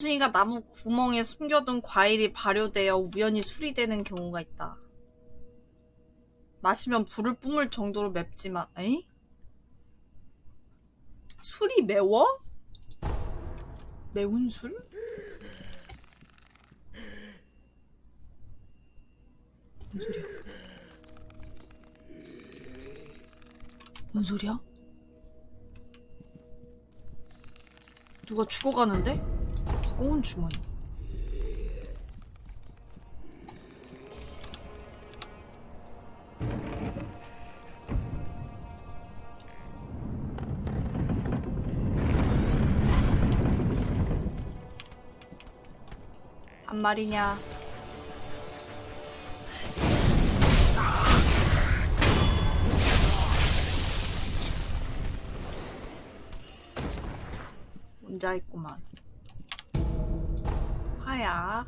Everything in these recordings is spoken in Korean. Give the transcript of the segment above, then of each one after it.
수이가 나무 구멍에 숨겨둔 과일이 발효되어 우연히 술이 되는 경우가 있다. 마시면 불을 뿜을 정도로 맵지만, 에이? 술이 매워? 매운 술? 뭔 소리야? 뭔 소리야? 누가 죽어가는데? 무거운 주머니. 한 마리냐? 혼자 있구만. 하야.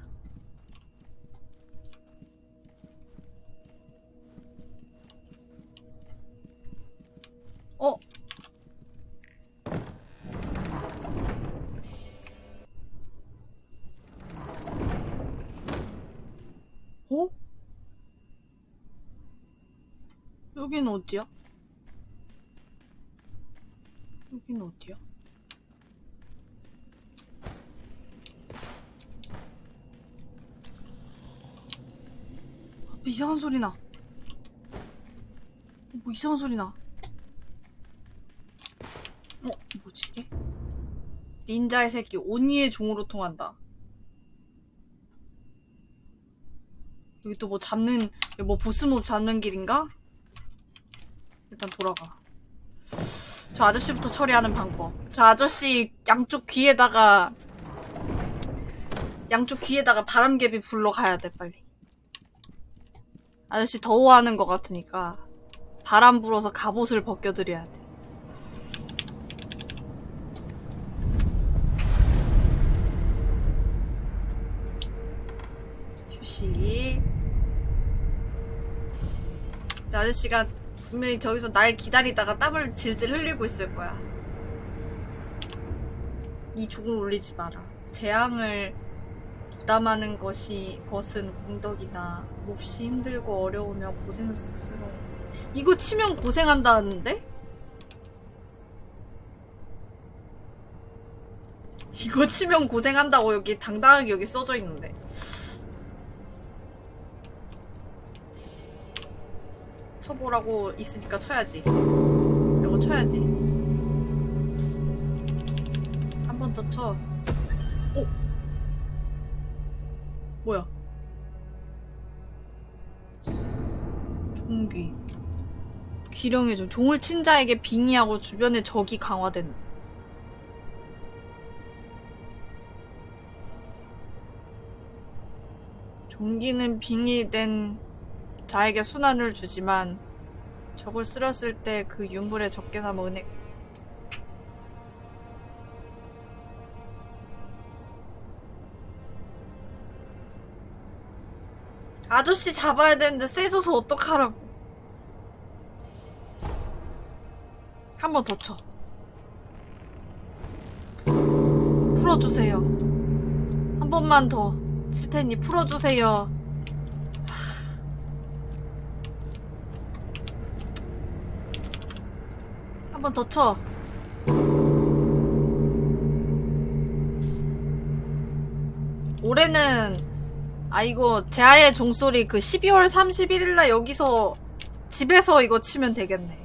어? 어? 여긴 어디야? 여긴 어디야? 이상한 소리 나. 어, 뭐 이상한 소리 나. 어, 뭐지 이게? 닌자의 새끼 오니의 종으로 통한다. 여기 또 뭐 잡는 뭐 보스몹 잡는 길인가? 일단 돌아가. 저 아저씨부터 처리하는 방법. 저 아저씨 양쪽 귀에다가 양쪽 귀에다가 바람개비 불러 가야 돼 빨리. 아저씨 더워하는 것 같으니까 바람 불어서 갑옷을 벗겨드려야 돼. 이 아저씨가 분명히 저기서 날 기다리다가 땀을 질질 흘리고 있을 거야. 이 종을 올리지 마라. 재앙을 부담하는 것이 것은 공덕이나 몹시 힘들고 어려우며 고생스러워. 이거 치면 고생한다는데? 이거 치면 고생한다고 여기 당당하게 여기 써져 있는데. 쳐보라고 있으니까 쳐야지. 이거 쳐야지. 한 번 더 쳐. 오! 뭐야? 종귀. 기령의 종. 종을 친 자에게 빙의하고 주변의 적이 강화된. 종기는 빙의된 자에게 순환을 주지만 적을 쓸었을 때 그 윤물에 적게나마 은혜 아저씨 잡아야 되는데 세져서 어떡하라고 한 번 더 쳐. 풀어주세요. 한 번만 더. 칠 테니 풀어주세요. 한 번 더 쳐. 올해는 아 이거 제아의 종소리 그 12월 31일날 여기서 집에서 이거 치면 되겠네.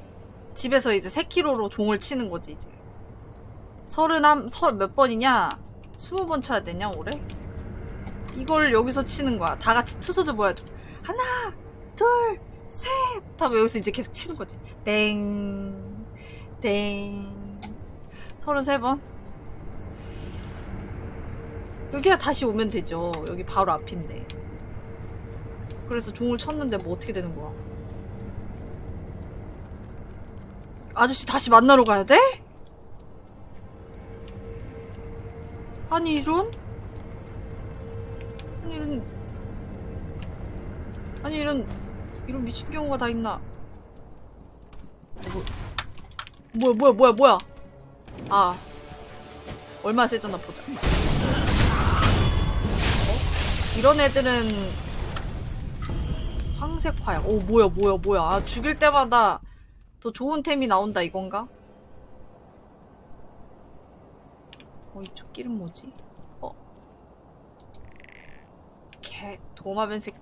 집에서 이제 3kg로 종을 치는 거지 이제. 서른한 서몇 번이냐? 20번 쳐야 되냐 올해? 이걸 여기서 치는 거야. 다 같이 투수도 모여줘. 하나, 둘, 셋. 하면 여기서 이제 계속 치는 거지. 땡, 땡. 33번. 여기가 다시 오면 되죠. 여기 바로 앞인데. 그래서 종을 쳤는데 뭐 어떻게 되는 거야? 아저씨 다시 만나러 가야 돼? 아니 이런? 아니 이런 아니 이런 이런 미친 경우가 다 있나? 뭐, 뭐야 뭐야 뭐야 뭐야 아 얼마 세졌나 보자 이런 애들은 황색 화약. 오 뭐야 뭐야 뭐야. 아, 죽일 때마다 더 좋은 템이 나온다 이건가? 어 이쪽 길은 뭐지? 어? 개 도마뱀 새.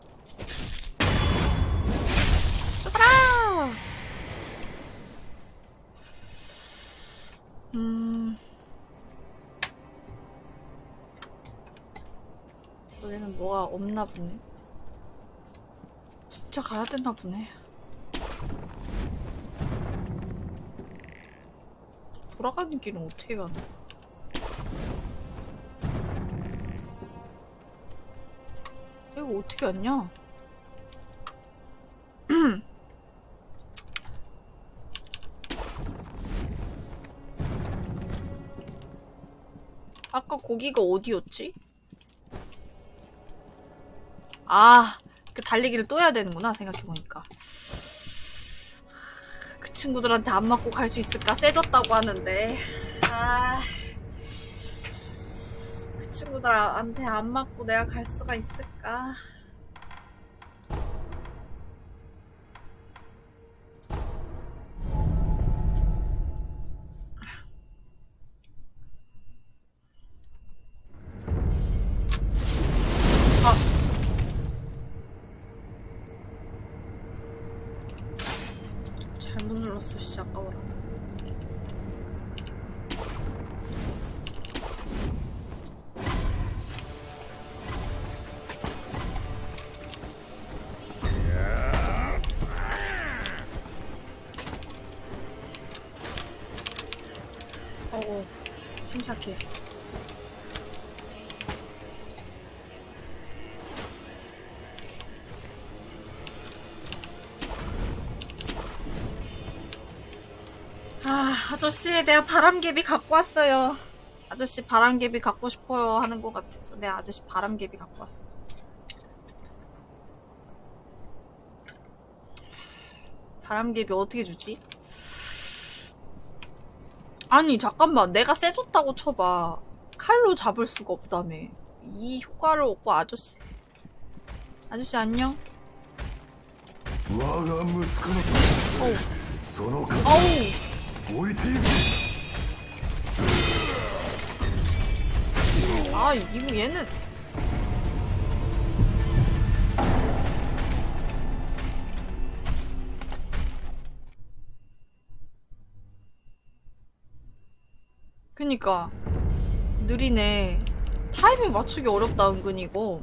죽어라! 음. 여기는 뭐가 없나 보네. 진짜 가야 되나 보네. 돌아가는 길은 어떻게 가나? 이거 어떻게 왔냐? 아까 거기가 어디였지? 아, 그 달리기를 또 해야 되는구나, 생각해보니까. 그 친구들한테 안 맞고 갈 수 있을까? 세졌다고 하는데. 아. 그 친구들한테 안 맞고 내가 갈 수가 있을까? 아저씨 내가 바람개비 갖고 왔어요. 아저씨 바람개비 갖고 싶어요 하는 것 같아서 내 아저씨 바람개비 갖고 왔어 바람개비 어떻게 주지? 아니 잠깐만. 내가 쎄줬다고 쳐봐. 칼로 잡을 수가 없다며. 이 효과를 얻고 아저씨. 아저씨 안녕. 어우. 어우. 置いていく 아, 이거 얘는. 그니까. 느리네. 타이밍 맞추기 어렵다, 은근 이거.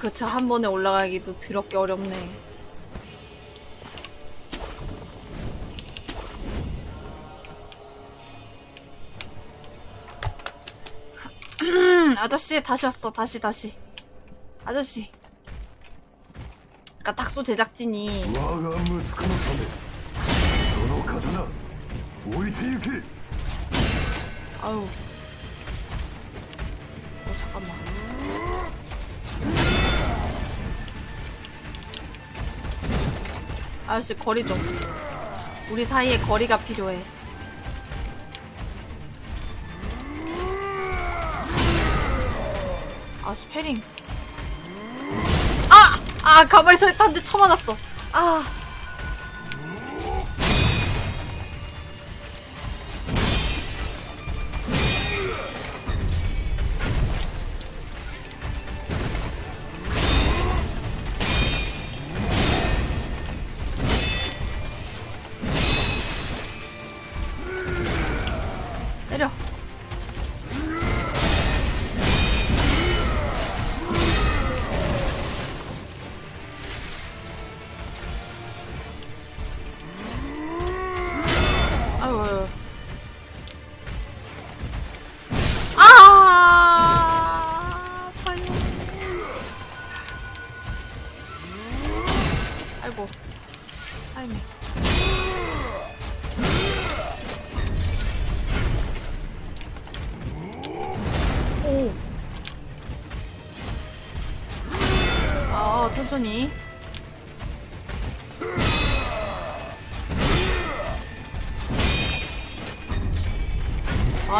그렇죠. 한 번에 올라가기도 드럽게 어렵네. 아저씨 다시 왔어. 다시 다시. 아저씨. 아까 닥소 제작진이 아우 아저씨, 거리 좀. 우리 사이에 거리가 필요해. 아씨, 패링. 아! 아, 가만히 서 있다는데 쳐맞았어. 아.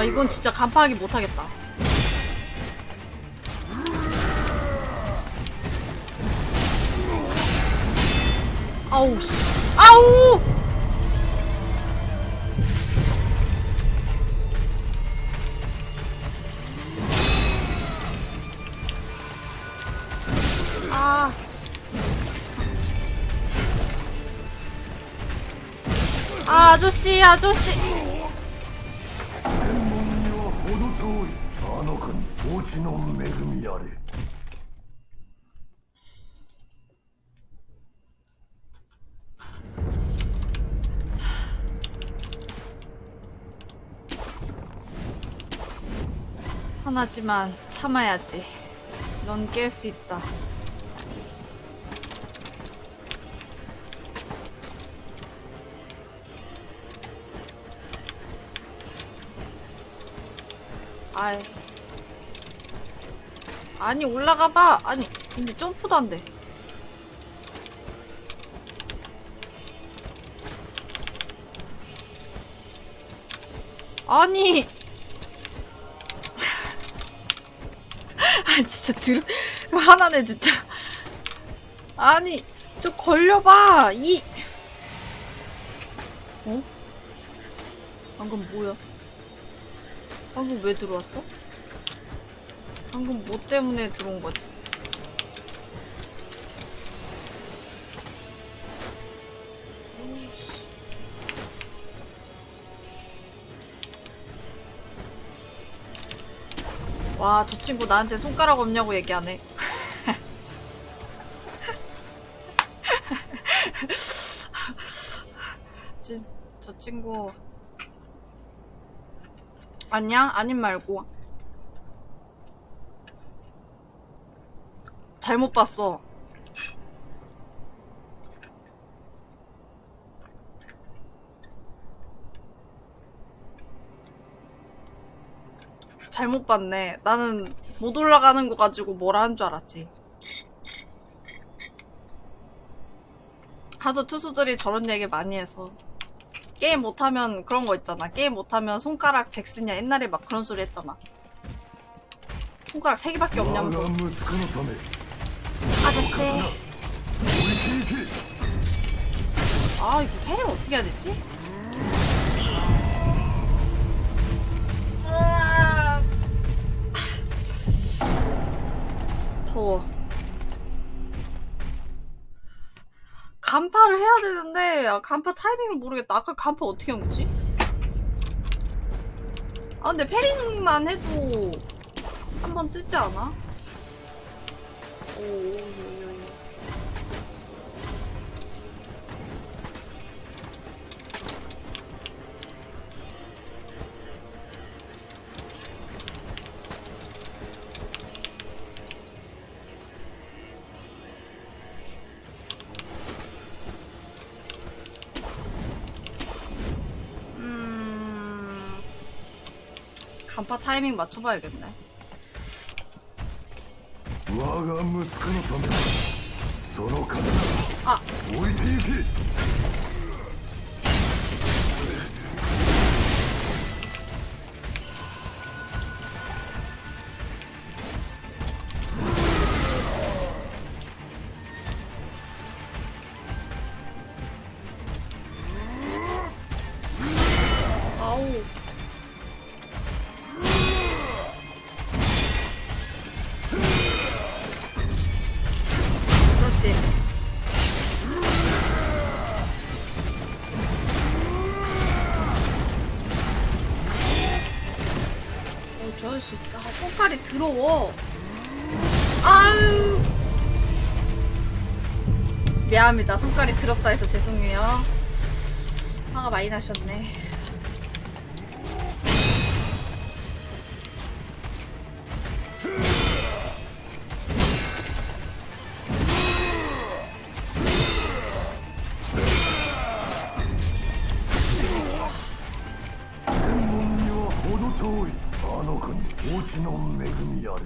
아, 이건 진짜 간파하기 못하겠다. 아우, 씨. 아우! 아. 아, 아저씨, 아저씨. 하나지만 참아야지. 넌 깰 수 있다. 아이. 아니, 올라가봐. 아니, 근데 점프도 안 돼. 아니! 진짜 들 화나네 진짜 아니 좀 걸려봐 이 어? 방금 뭐야 방금 왜 들어왔어? 방금 뭐 때문에 들어온 거지? 와, 저 친구 나한테 손가락 없냐고 얘기하네. 지, 저 친구. 아니야? 아님 말고. 잘못 봤어. 잘못 봤네. 나는 못 올라가는 거 가지고 뭐라 한 줄 알았지. 하도 투수들이 저런 얘기 많이 해서 게임 못하면 그런 거 있잖아. 게임 못하면 손가락 잭슨이야. 옛날에 막 그런 소리 했잖아. 손가락 세 개밖에 없냐면서. 아저씨. 아 이거 패링 어떻게 해야 되지? 더워. 간파를 해야 되는데, 아, 간파 타이밍을 모르겠다. 아까 간파 어떻게 한 거지? 아, 근데 패링만 해도 한 번 뜨지 않아? 오, 전파 타이밍 맞춰봐야겠네. 아. 미안합니다. 손가락이 더럽다 해서 죄송해요. 화가 많이 나셨네.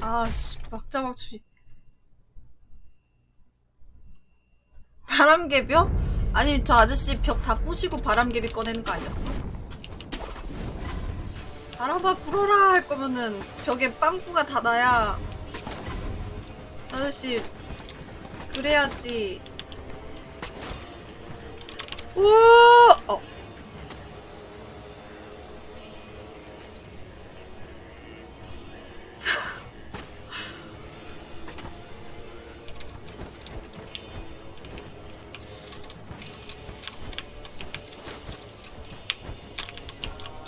아씨 막자막추 바람개비요? 아니 저 아저씨 벽 다 부시고 바람개비 꺼내는 거 아니었어? 바람아 불어라 할 거면은 벽에 빵꾸가 닫아야 저 아저씨 그래야지 오! 어.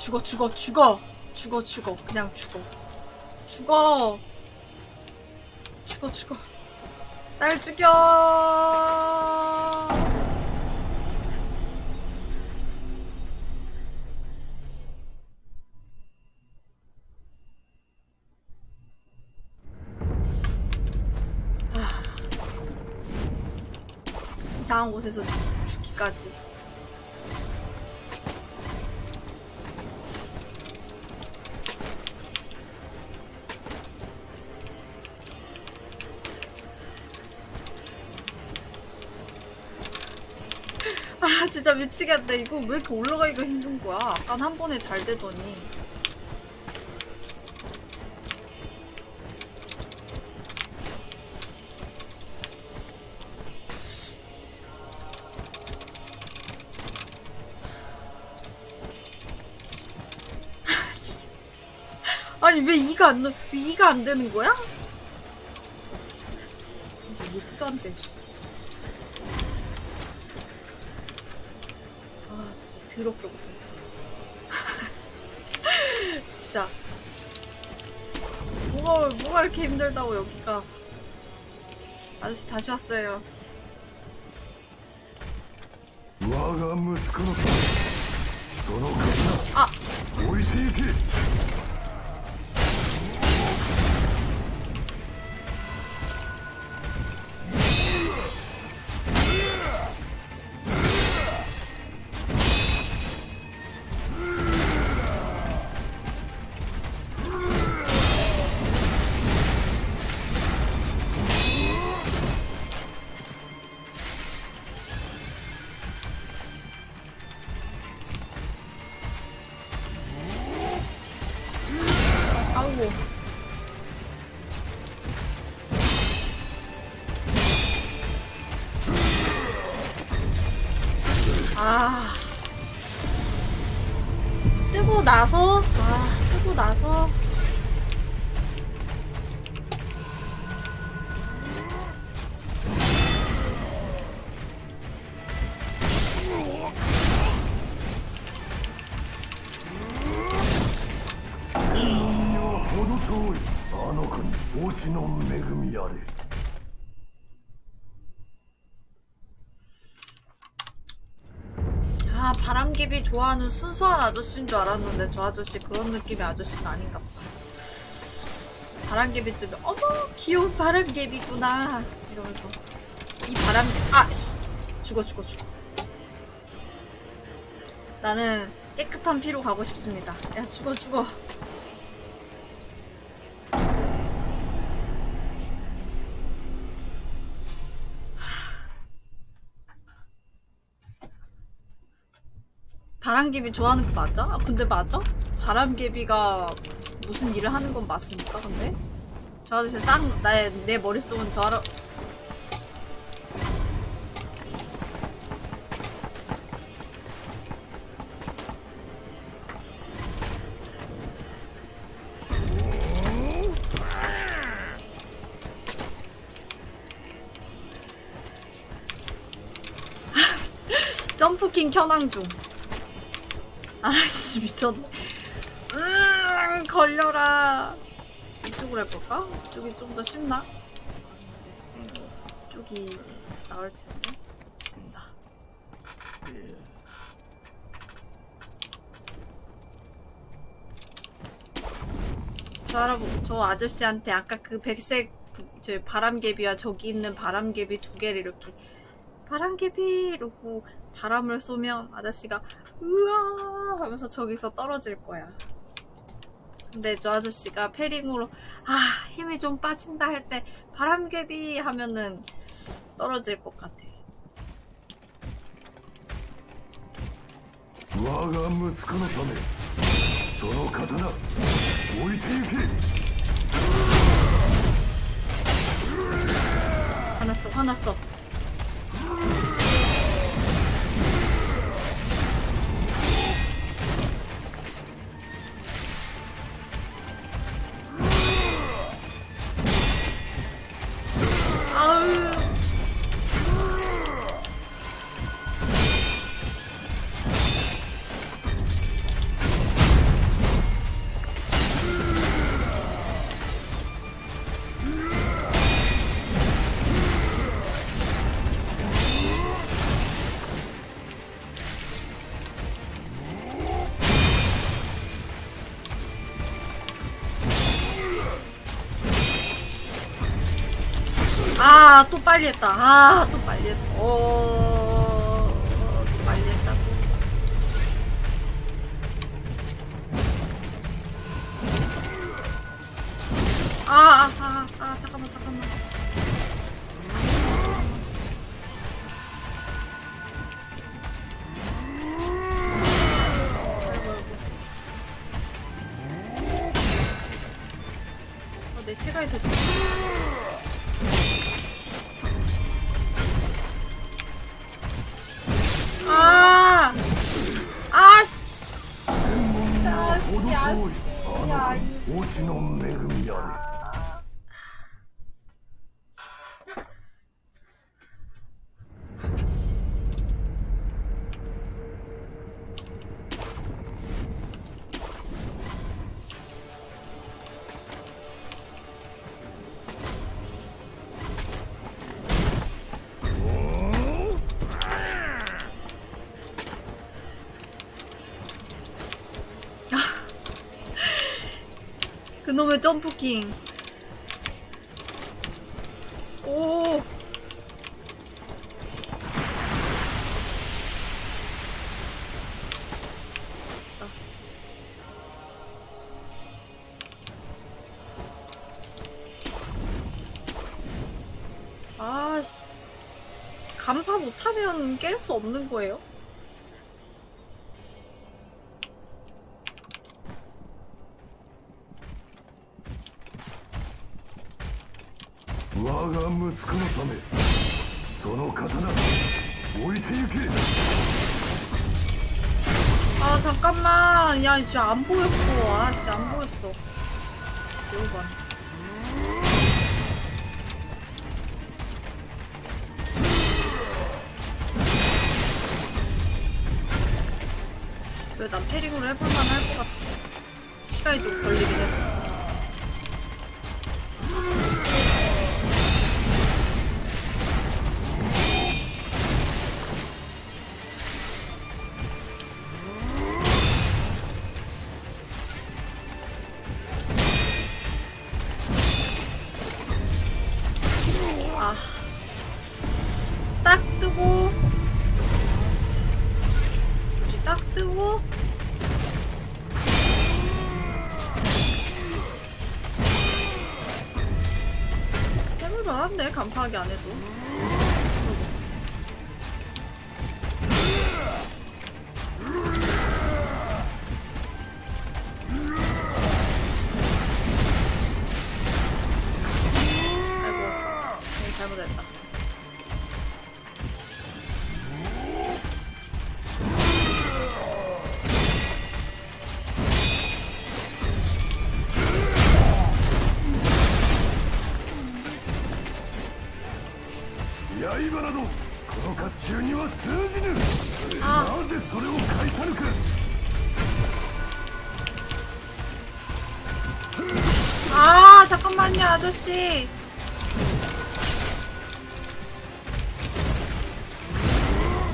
죽어 죽어 죽어. 죽어 죽어. 그냥 죽어. 죽어. 죽어 죽어. 날 죽여. 아. 이상한 곳에서 죽, 죽기까지 아 진짜 미치겠다 이거 왜 이렇게 올라가기가 힘든 거야 아깐 한 번에 잘 되더니 아. 아니 왜 이가 안, 넣- 왜 이가 안 되는 거야? 욕도 안 되지 아 진짜 드럽게 못한다. 진짜. 뭐가, 뭐가 이렇게 힘들다고 여기가. 아저씨 다시 왔어요. 아! 나서? 아 뜨고 나서 바람개비 좋아하는 순수한 아저씨인 줄 알았는데 저 아저씨 그런 느낌의 아저씨는 아닌가 보다 바람개비 쯤에 어머 귀여운 바람개비구나. 이러면서. 이 바람개 아 씨. 죽어 죽어 죽어. 나는 깨끗한 피로 가고 싶습니다. 야 죽어 죽어 바람개비 좋아하는 거 맞아? 아, 근데 맞아? 바람개비가 무슨 일을 하는 건 맞습니까? 근데 저 아저씨 싹 나의 내 머릿속은 저 알아 점프킹 켜낭 중 아씨 미쳤네. 음 걸려라. 이쪽으로 해볼까? 이쪽이 좀 더 쉽나? 이쪽이 나을 텐데. 된다. 저 할아버 저 아저씨한테 아까 그 백색 부- 저 바람개비와 저기 있는 바람개비 두 개를 이렇게 바람개비 이러고 바람을 쏘면 아저씨가 으아 하면서 저기서 떨어질 거야. 근데 저 아저씨가 패링으로 아 힘이 좀 빠진다 할 때 바람개비 하면은 떨어질 것 같아. 화났어 화났어. れた。とか 놈의 점프킹. 오. 아씨. 간파 못하면 깰 수 없는 거예요? 진짜 안 보였어. 아씨, 안 보였어. 여우가. 딱 뜨고. 그렇지 딱 뜨고. 해볼만 한데 간파하기 안 해도. 아저씨.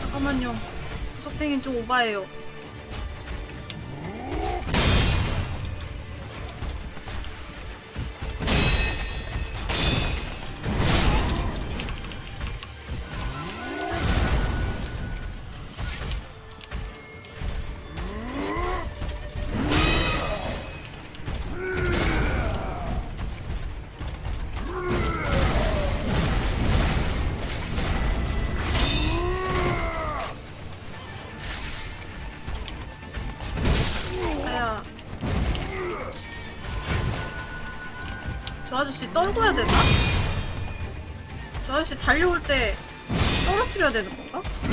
잠깐만요. 구석탱이는 좀 오바해요. 떨궈야 되나? 저 아저씨 달려올 때 떨어뜨려야 되는 건가?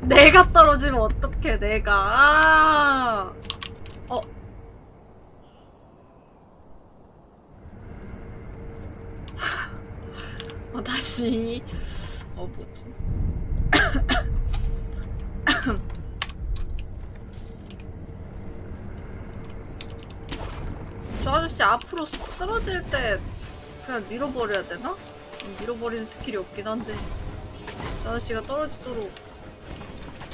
내가 떨어지면 어떡해 내가 아 어, 다시. 어, 뭐지? 저 아저씨 앞으로 쓰러질 때 그냥 밀어버려야 되나? 밀어버리는 skill이 없긴 한데. 저 아저씨가 떨어지도록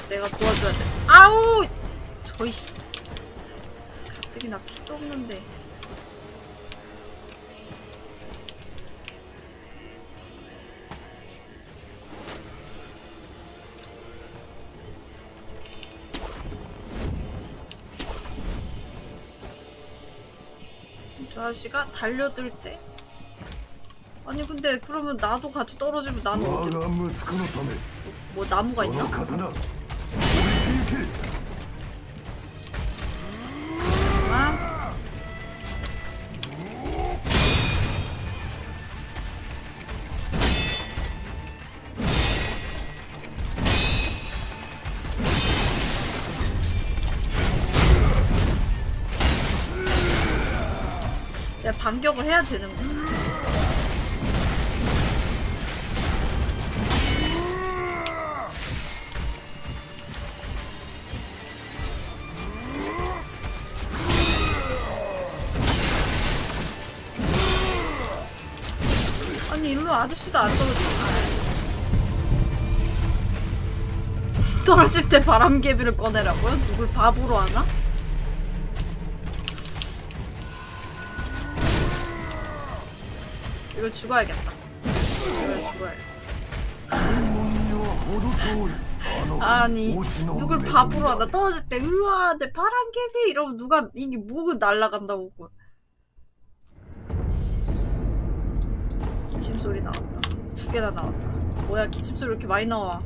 내가 도와줘야 돼. 아우! 저이씨. 가뜩이나 피도 없는데. 아가씨가 달려들 때. 아니 근데 그러면 나도 같이 떨어지면 나는 어떻게 뭐, 뭐 나무가 있나? 반격을 해야 되는 거야. 아니 일로 아저씨도 안 떨어지나? 떨어질 때 바람개비를 꺼내라고요? 누굴 바보로 하나? 이거 죽어야겠다. 이거 죽어야겠다. 아니 누굴 밥으로 하나 떨어질 때 으아 내 파란 개비 이러면 누가 이게 뭐가 날라간다고 그걸. 기침 소리 나왔다 두 개나 나왔다 뭐야 기침 소리 이렇게 많이 나와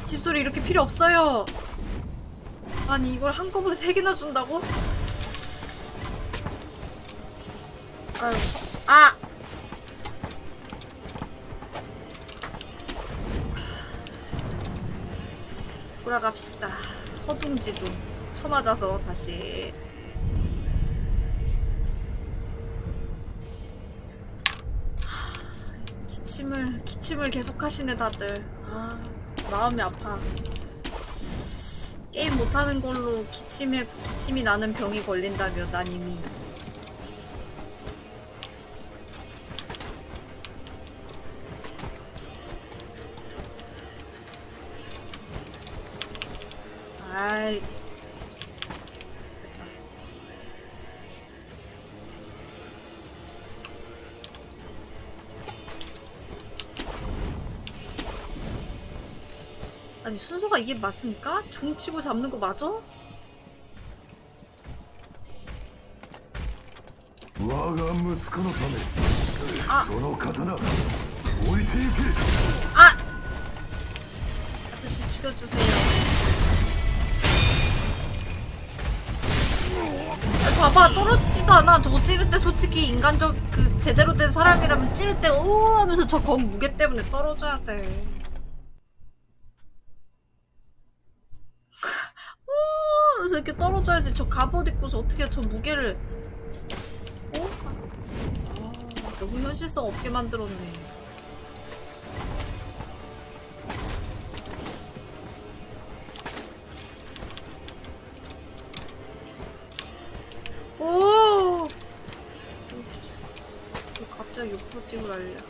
기침 소리 이렇게 필요 없어요 아니 이걸 한꺼번에 세 개나 준다고? 아유 아! 돌아갑시다. 허둥지둥 쳐맞아서 다시 하, 기침을 기침을 계속 하시네 다들. 아 마음이 아파. 게임 못하는 걸로 기침에 기침이 나는 병이 걸린다며 난 이미 아이 아니 순서가 이게 맞습니까? 종 치고 잡는 거 맞아? 아. 아. 아저씨 죽여주세요 봐봐 떨어지지도 않아. 저거 찌를 때 솔직히 인간적 그 제대로 된 사람이라면 찌를 때 오 하면서 저 검 무게 때문에 떨어져야 돼. 오 하면서 이렇게 떨어져야지. 저 갑옷 입고서 어떻게 저 무게를 어? 아, 너무 현실성 없게 만들었네. 옆으로 뛰고 난리야.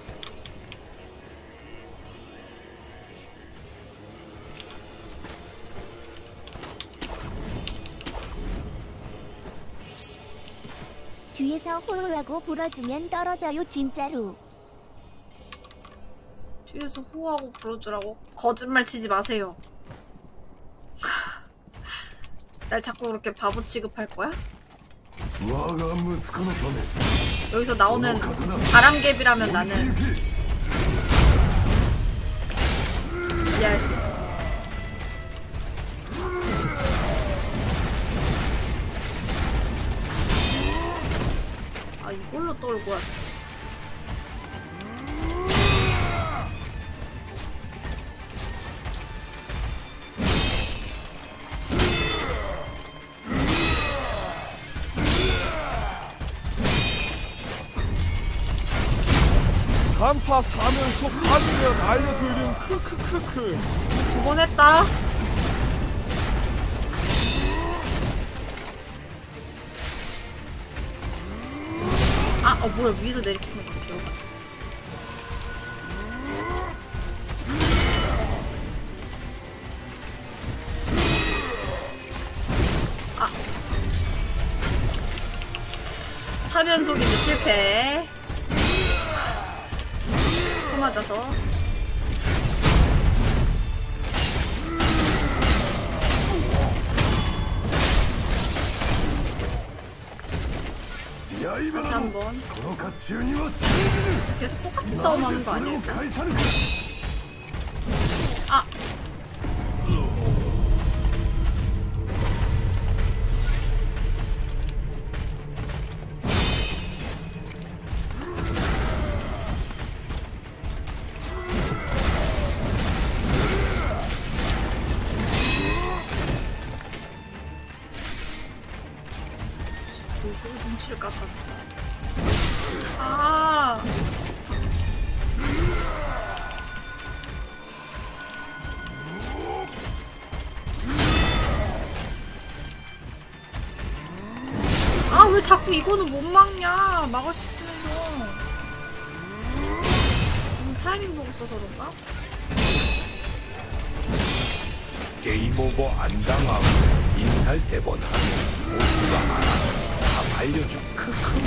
뒤에서 호호하고 불어주면 떨어져요 진짜로 뒤에서 호하고 불어주라고? 거짓말 치지 마세요. 날 자꾸 그렇게 바보 취급할 거야? 여기서 나오는 바람개비라면 나는 이해할 수 있어. 아 이걸로 떨고 왔어. 파 사면서 가시면 알려드림 크크크크 두 번 했다. 아, 어 뭐야 위에서 거 기억. 아. 똑같은 ぬ 이거는 못 막냐 막을 수 있으면서 음, 타이밍 보고 써서 그런가? 게임 오버 안 당하고 인살 세 번 하면 모두가 알아. 다 알려준 크크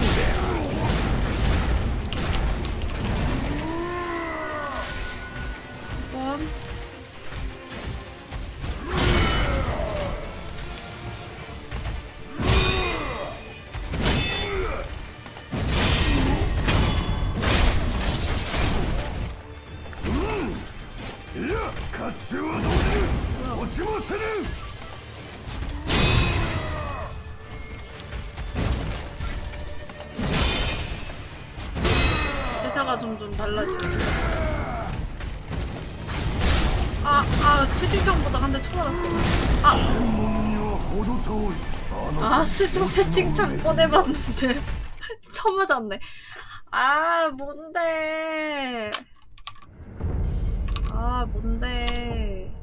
달라지는 아, 아, 채팅창보다 한 대 쳐맞았어. 아! 아, 슬쩍 채팅창 꺼내봤는데. 쳐맞았네. 아, 뭔데. 아, 뭔데.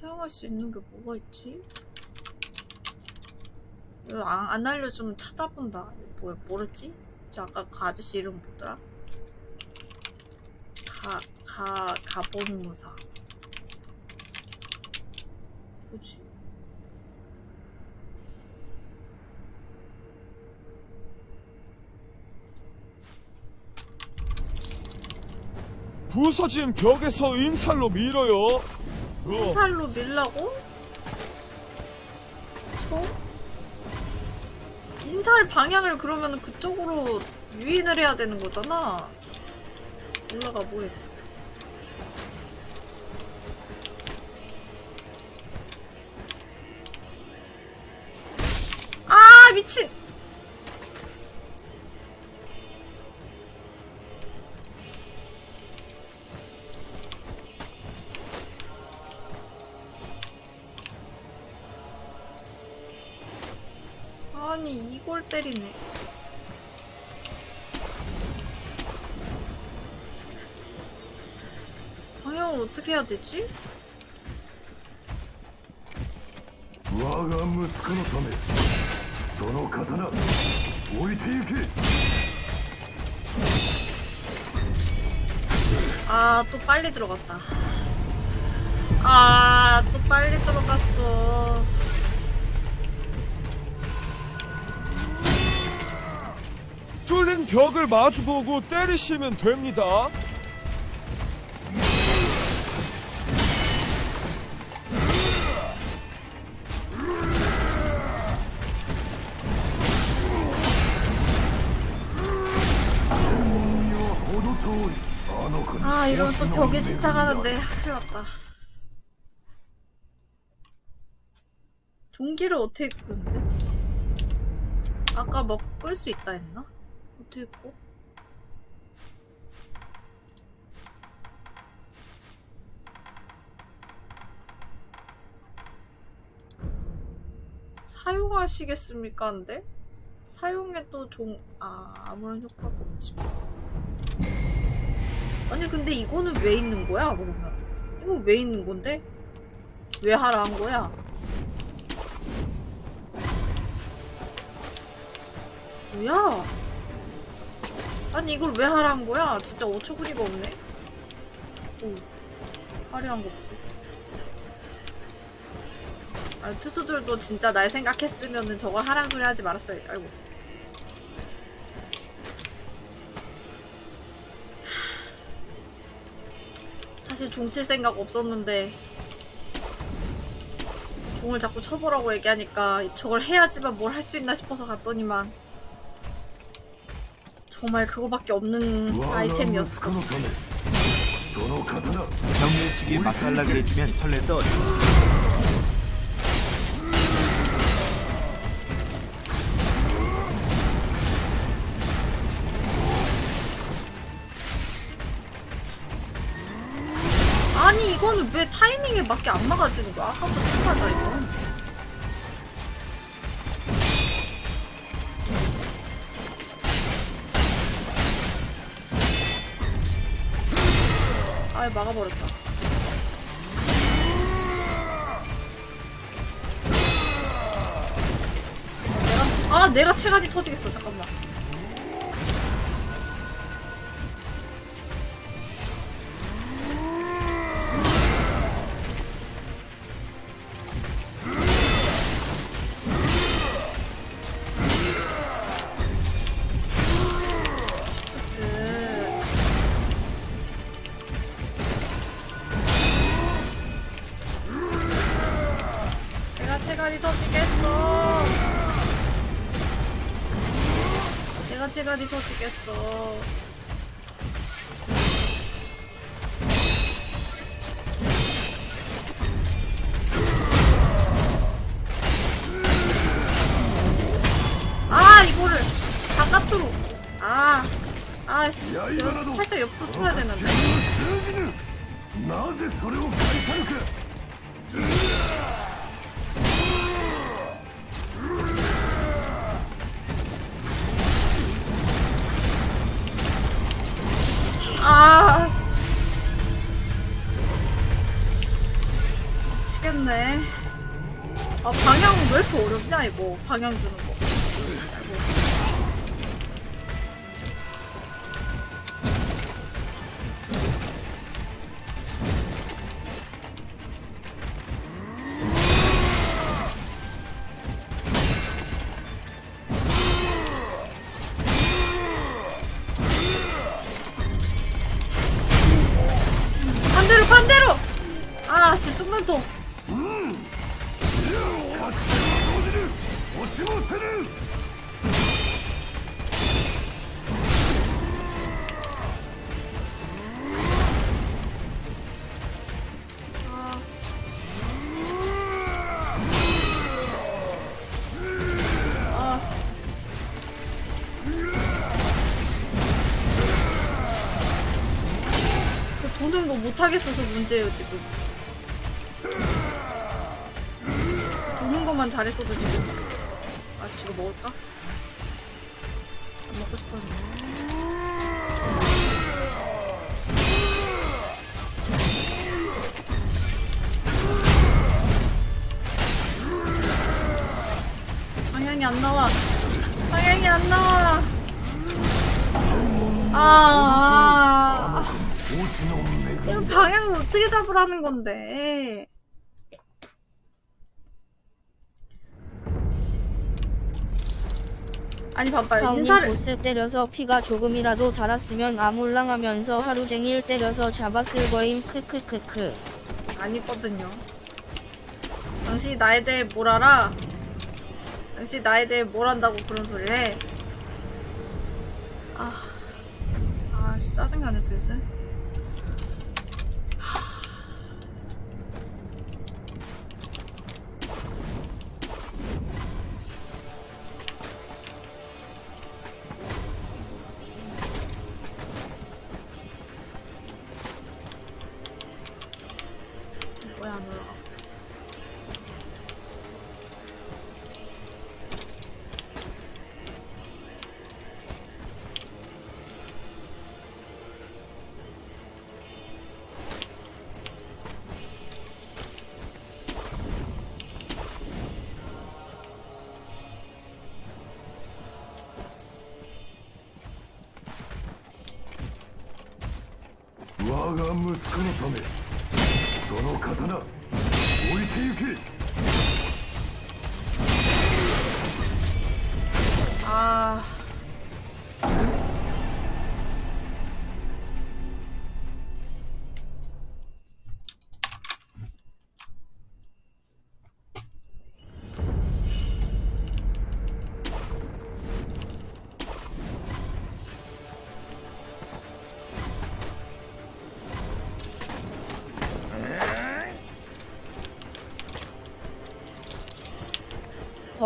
사용할 수 있는 게 뭐가 있지? 이거 안, 안 알려주면 찾아본다. 뭐, 뭐랬지? 저 아까 그 아저씨 이름 뭐더라? 가, 가, 가본무사. 뭐지? 부서진 벽에서 인살로 밀어요 어, 인살로 밀라고? 저? 인살 방향을 그러면 그쪽으로 유인을 해야 되는 거잖아. 올라가 뭐해? 아 미친! 아니 이걸 때리네. 방향을 어떻게 해야 되지? 我が息子のためその刀置いてゆけ 아, 또 빨리 들어갔다. 아, 또 빨리 들어갔어. 뚫린 벽을 마주보고 때리시면 됩니다. 아 이건 또 벽에 집착하는데 큰일 났다 종기를 어떻게 끄는데? 아까 뭐 먹을 수 있다 했나? 어떻게 꺼? 사용하시겠습니까? 근데? 사용해 또 종, 아, 아무런 효과가 없지. 아니, 근데 이거는 왜 있는 거야, 그러면? 이거 왜 있는 건데? 왜 하라 한 거야? 뭐야? 아니, 이걸 왜 하라 한 거야? 진짜 어처구니가 없네? 오, 화려한 거 보세요. 아, 투수들도 진짜 날 생각했으면은 저걸 하란 소리 하지 말았어요. 아이고. 사실 종칠 생각 없었는데 종을 자꾸 쳐보라고 얘기하니까 저걸 해야지만 뭘 할 수 있나 싶어서 갔더니만 정말 그거밖에 없는 아이템이었어. 경례치기 맛살락을 해주면 설레서 아니 이거는 왜 타이밍에 맞게 안 막아지는 거야? 아까부터 착하다 이거. 아예 막아버렸다. 아 내가 체간이 터지겠어 잠깐만. 미치겠네. 아 방향 왜 이렇게 어렵냐 이거? 방향 주는 거. 반대로 문제예요 지금. 도는 것만 잘했어도 지금 건데. 아니 다운이 인사를 보스 때려서 피가 조금이라도 달았으면 아몰랑하면서 하루 종일 때려서 잡았을 거임. 크크크크. 아니거든요. 당신이 나에 대해 뭘 알아? 당신이 나에 대해 뭘 안다고 그런 소리를 해? 아, 아 진짜 짜증나네 슬슬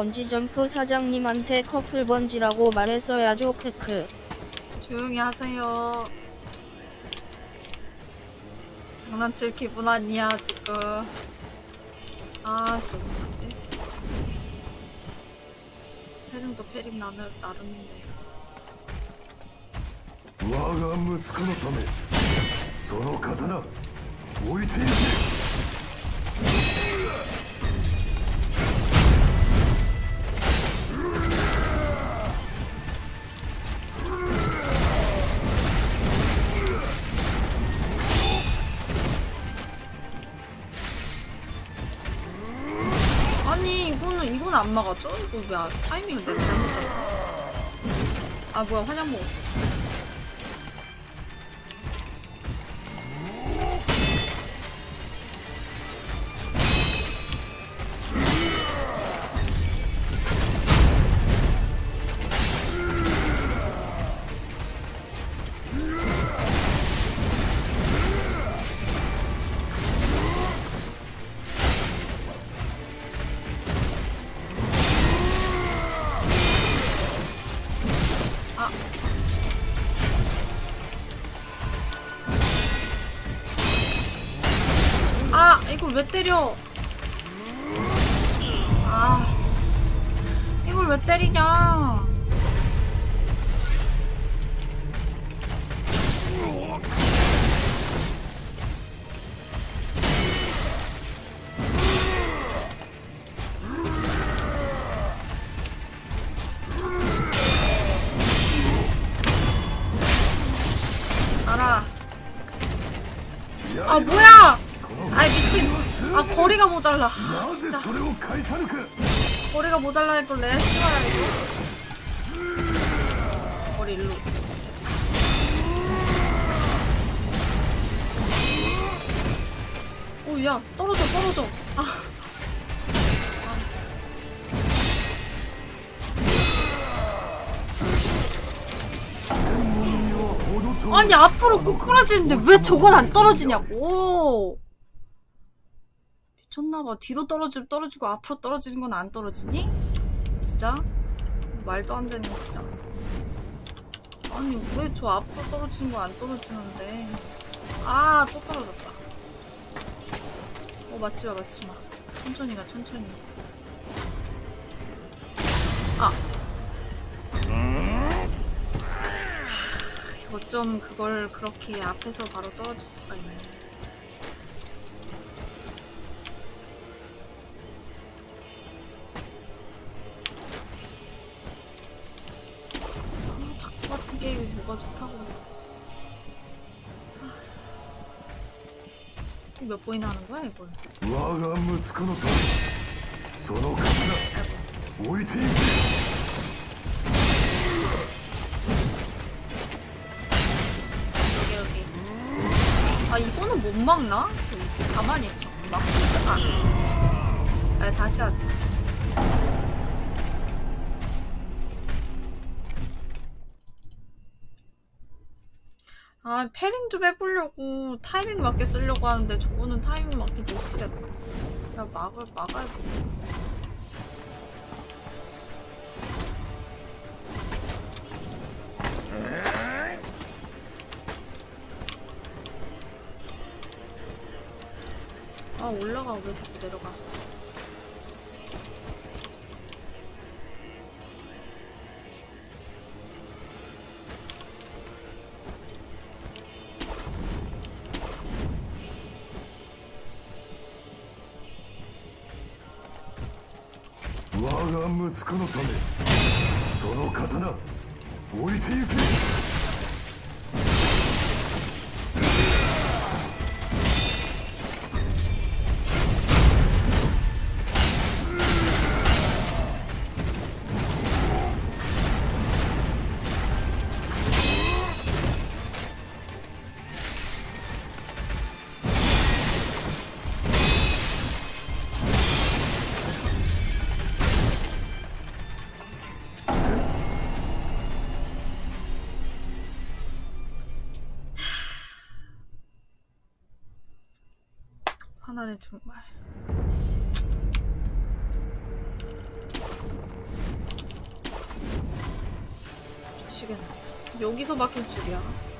번지점프 사장님한테 커플 번지라고 말했어야죠 크크. 조용히 하세요. 장난칠 기분 아니야, 지금. 아씨, 어떡하지? 패링도 패링 나는, 나름인데. 我が息子のためその刀置いてゆけ 안 막았죠? 이거 왜, 아- 타이밍을 내가 잘못 잡았어? 아, 뭐야, 환약 먹었어. 때려? 머리가 모자라니 또 레스가야 이거. 머리 일로. 오야 떨어져 떨어져. 아. 아니 앞으로 꾸꾸라지는데 왜 저건 안 떨어지냐고. 미쳤나봐. 뒤로 떨어지면 떨어지고 앞으로 떨어지는 건 안 떨어지니? 진짜? 말도 안 되는 진짜. 아니 왜 저 앞으로 떨어지는 거 안 떨어지는데? 아 또 떨어졌다. 어 맞지마 맞지마. 천천히 가 천천히. 아. 하, 어쩜 그걸 그렇게 앞에서 바로 떨어질 수가 있네. 몇 번이나 하는 거야, 이걸? 我が息子のためその刀 아이고. 置いてゆけ 여기, 여기. 아, 이거는 못 막나? 저 가만히 있어. 막, 아. 아, 다시 하자. 아, 패링 좀 해보려고 타이밍 맞게 쓰려고 하는데 저거는 타이밍 맞게 못 쓰겠다. 야, 막을, 막아야 돼. 아, 올라가. 왜 자꾸 내려가.「 그렇다면 하나는 정말. 미치겠네. 여기서 막힐 줄이야.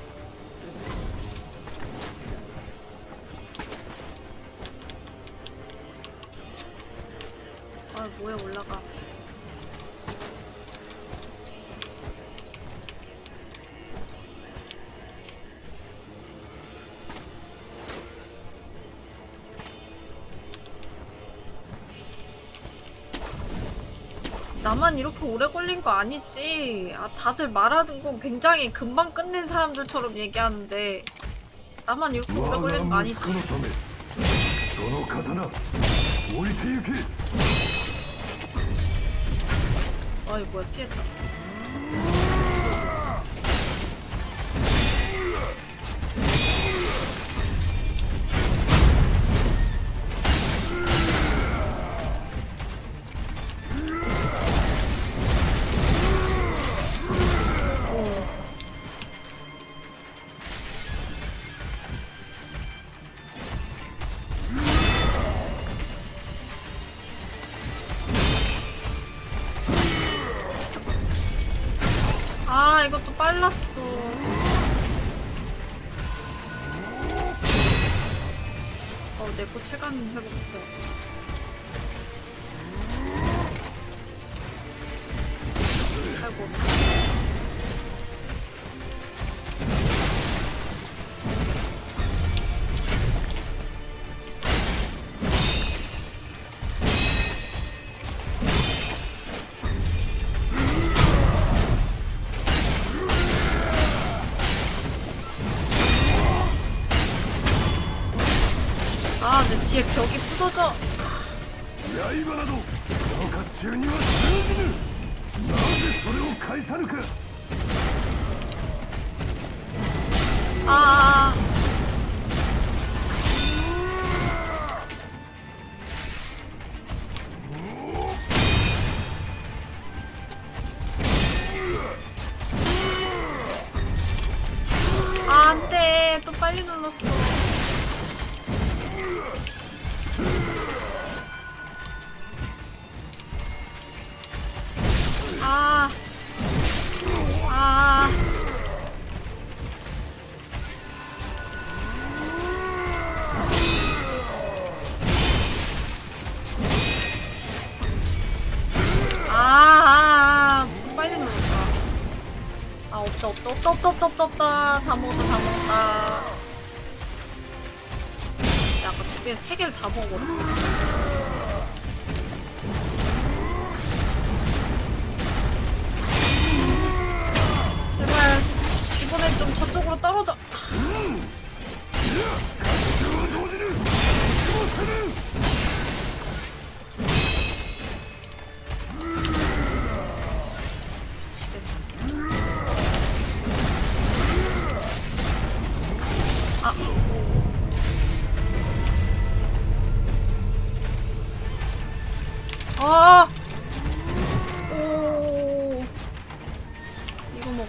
나만 이렇게 오래 걸린 거 아니지? 아, 다들 말하는 거 굉장히 금방 끝낸 사람들처럼 얘기하는데 나만 이렇게 오래 걸린 거 아니지? 어이 뭐야 피했다 벽이 부서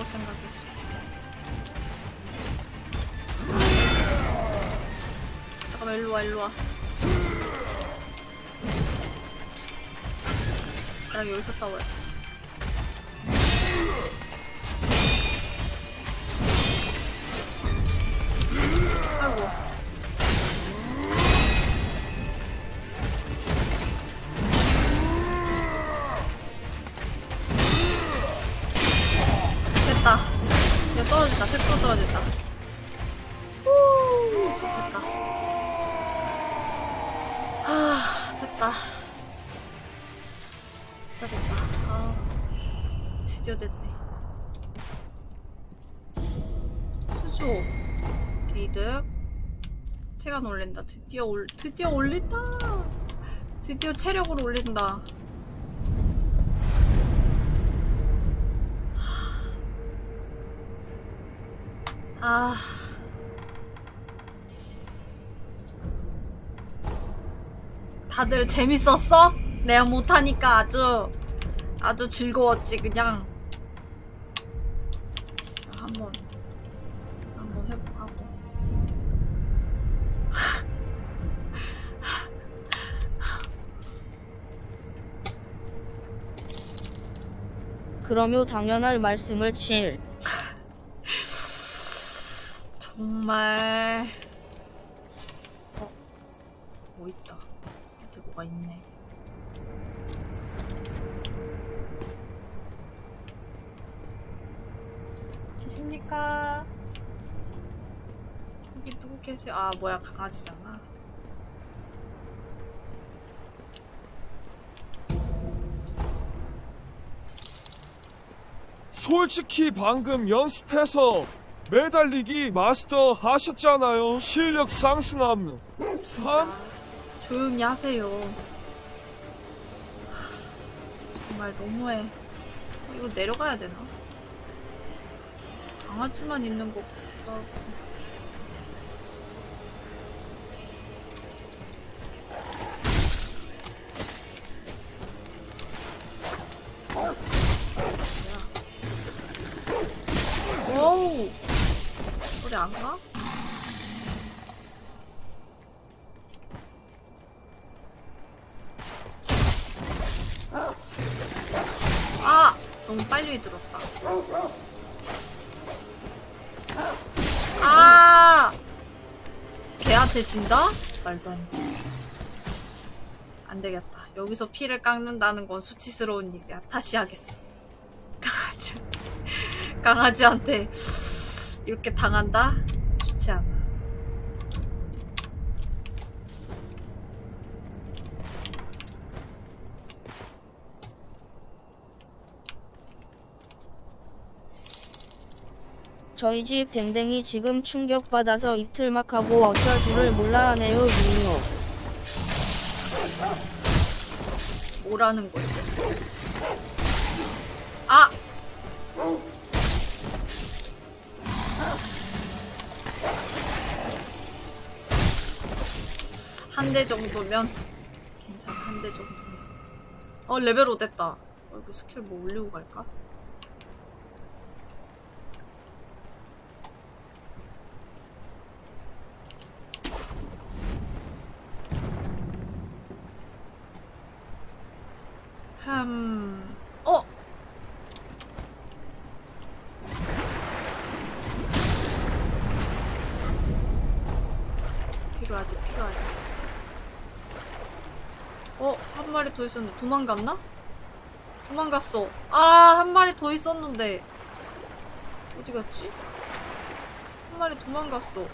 거 먹을 생각이었어. 잠깐만, 일로와, 일로와. 나랑 여기서 싸워야 돼. 올린다. 드디어 올, 드디어 올린다. 드디어 체력을 올린다. 아. 다들 재밌었어? 내가 못하니까 아주 아주 즐거웠지 그냥 그러며 당연할 말씀을 칠. 정말 어? 뭐 있다 밑에 뭐가 있네 계십니까? 여기 누구 계세요? 아 뭐야 강아지잖아 솔직히 방금 연습해서 매달리기 마스터 하셨잖아요. 실력 상승함. 참 조용히 하세요 하, 정말 너무해 이거 내려가야 되나? 강아지만 있는 것 같기 오우 소리 안 가? 아! 너무 빨리 들었다. 아! 걔한테 진다? 말도 안 돼. 안 되겠다. 여기서 피를 깎는다는 건 수치스러운 일이야. 다시 하겠어. 강아지. 강아지한테 이렇게 당한다? 좋지 않아. 저희 집 댕댕이 지금 충격받아서 입틀 막 하고 어쩔 줄을 몰라 하네요 유유. 뭐라는 거지? 한 대 정도면 괜찮아 한 대 정도면. 어 레벨 5 됐다. 어, 이거 스킬 뭐 올리고 갈까? 흠... 어? 필요하지 필요하지 어? 한 마리 더 있었는데 도망갔나? 도망갔어 아 한 마리 더 있었는데 어디 갔지? 한 마리 도망갔어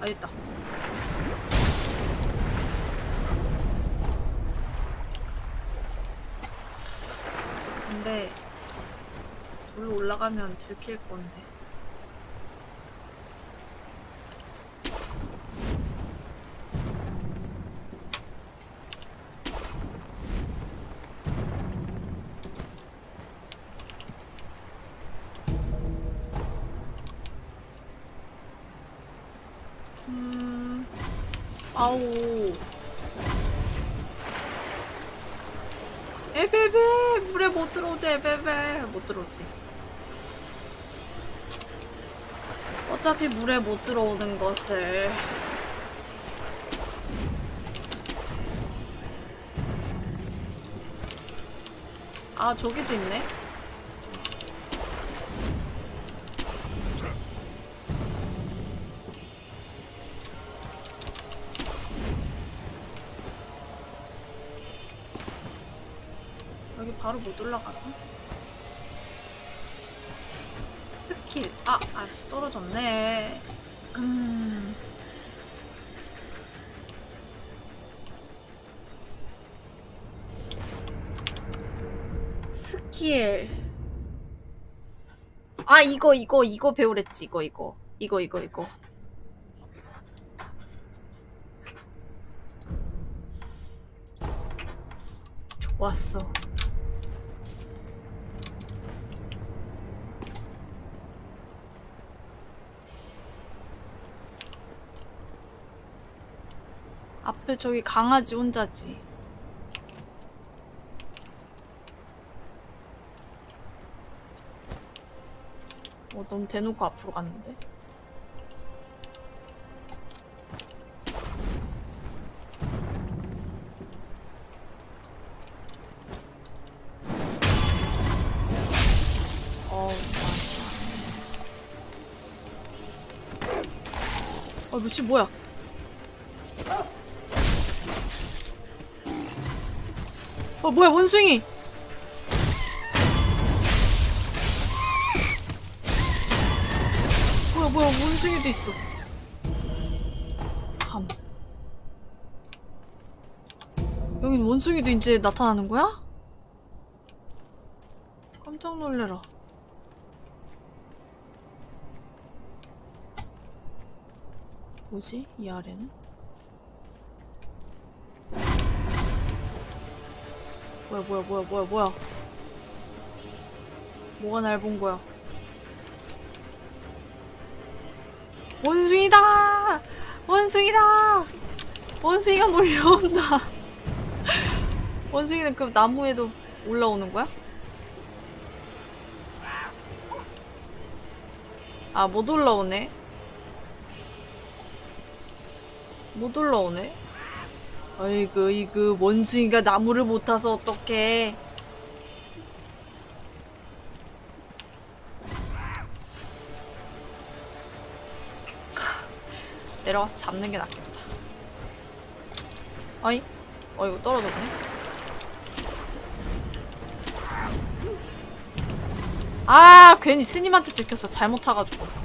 아 있다 근데 돌로 올라가면 들킬 건데. 들어오지. 어차피 물에 못 들어오는 것을. 아 저기도 있네. 여기 바로 못 올라가나? 아 아씨 떨어졌네. 음. 스킬. 아 이거 이거 이거 배우랬지 이거 이거. 이거 이거 이거. 좋았어 앞에 저기 강아지 혼자지. 어, 너무 대놓고 앞으로 갔는데? 어, 미친 뭐야? 어 뭐야 원숭이 뭐야 뭐야 원숭이도 있어 감 여긴 원숭이도 이제 나타나는 거야? 깜짝 놀래라 뭐지? 이 아래는? 뭐야 뭐야 뭐야 뭐야 뭐야. 뭐가 날 본 거야? 원숭이다! 원숭이다! 원숭이가 몰려온다. 원숭이는 그 나무에도 올라오는 거야? 아 못 올라오네. 못 올라오네 아이고 이거 원숭이가 나무를 못 타서 어떡해. 내려가서 잡는 게 낫겠다. 어이? 어 이거 떨어졌네. 아 괜히 스님한테 들켰어. 잘못 타가지고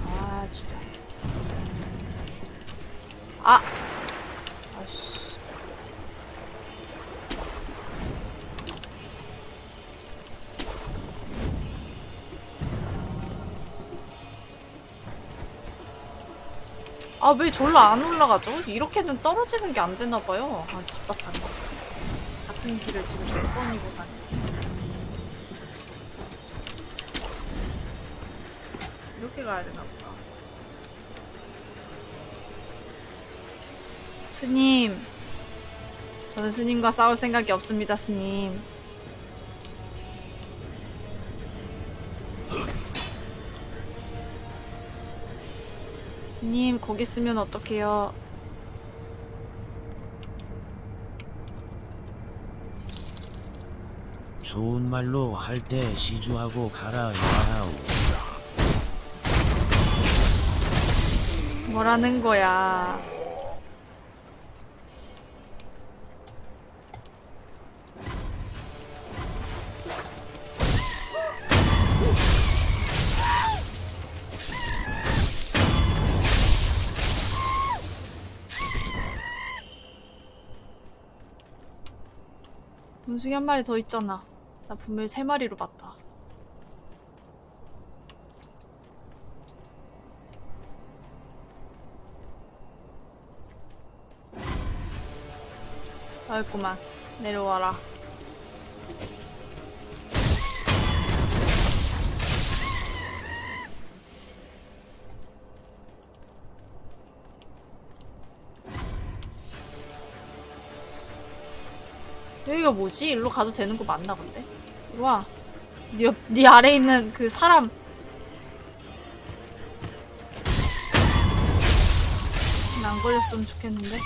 아 왜 절로 안 올라가죠? 이렇게는 떨어지는 게 안 되나봐요. 아 답답하네 같은 길을 지금 몇 번이고 가네 이렇게 가야 되나 보다. 스님. 저는 스님과 싸울 생각이 없습니다 스님 님 거기 쓰면 어떡해요? 좋은 말로 할 때 시주하고 가라 야하우 뭐라는 거야 문숭이 한 마리 더 있잖아. 나 분명히 세 마리로 봤다. 아이구만. 내려와라 여기가 뭐지? 일로 가도 되는 거 맞나 본데? 와. 네, 옆- 네 아래에 있는 그 사람. 안 걸렸으면 좋겠는데?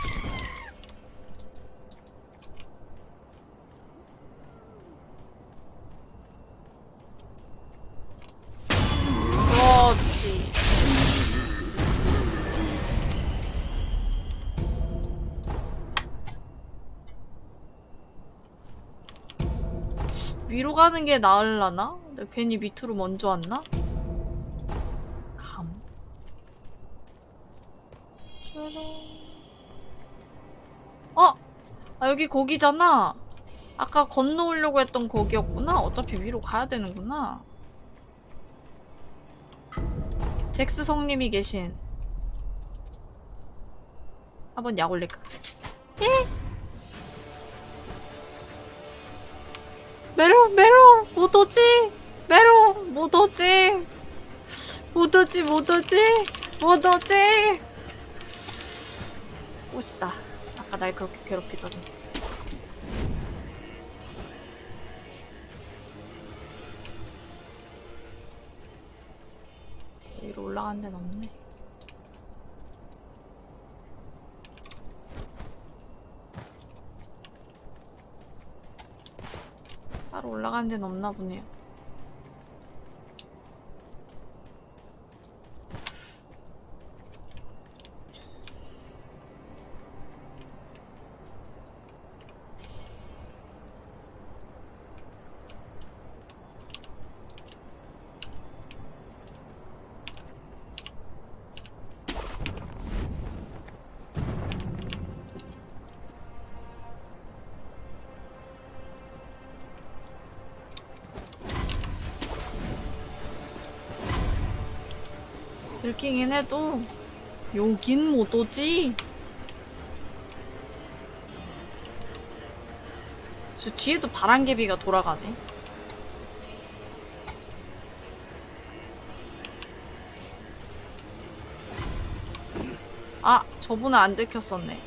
위로 가는 게 나을라나? 괜히 밑으로 먼저 왔나? 감. 짜란. 어! 아, 여기 거기잖아. 아까 건너오려고 했던 거기였구나. 어차피 위로 가야 되는구나. 잭스 성님이 계신. 한번 약 올릴까? 예? 메로 메로 못 오지? 메로 못 오지? 못 오지 못 오지? 못 오지? 옷이다. 아까 날 그렇게 괴롭히더니. 위로 올라간 데는 없네 따로 올라가는 데는 없나 보네요. 들키긴 해도 여긴 못 오지. 저 뒤에도 바람개비가 돌아가네. 아, 저분은 안 들켰었네.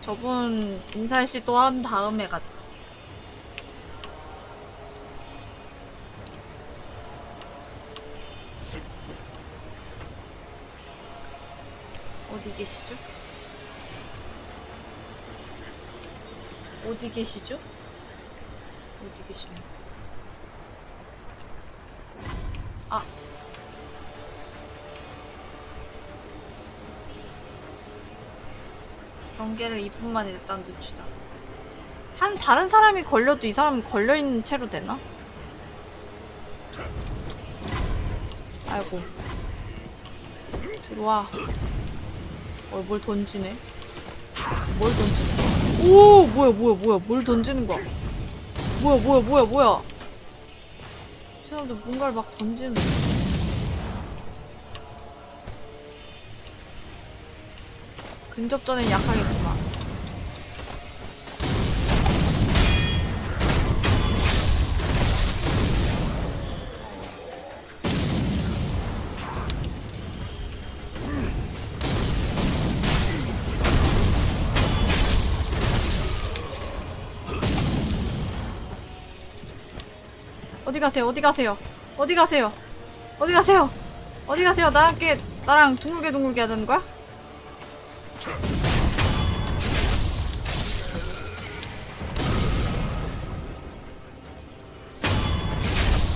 저분 인사시 또한 다음에 가자. 계시죠? 어디 계시죠? 어디 계십니까? 아. 경계를 2분 만에 일단 늦추자. 한 다른 사람이 걸려도 이 사람은 걸려있는 채로 되나? 아이고. 들어와. 어, 뭘 던지네. 뭘 던지네. 오! 뭐야, 뭐야, 뭐야. 뭘 던지는 거야. 뭐야, 뭐야, 뭐야, 뭐야. 이 사람들 뭔가를 막 던지는 근접전엔 약하겠 가세요? 어디 가세요? 어디 가세요? 어디 가세요? 어디 가세요? 함께 나랑 둥글게 둥글게 하자는 거야?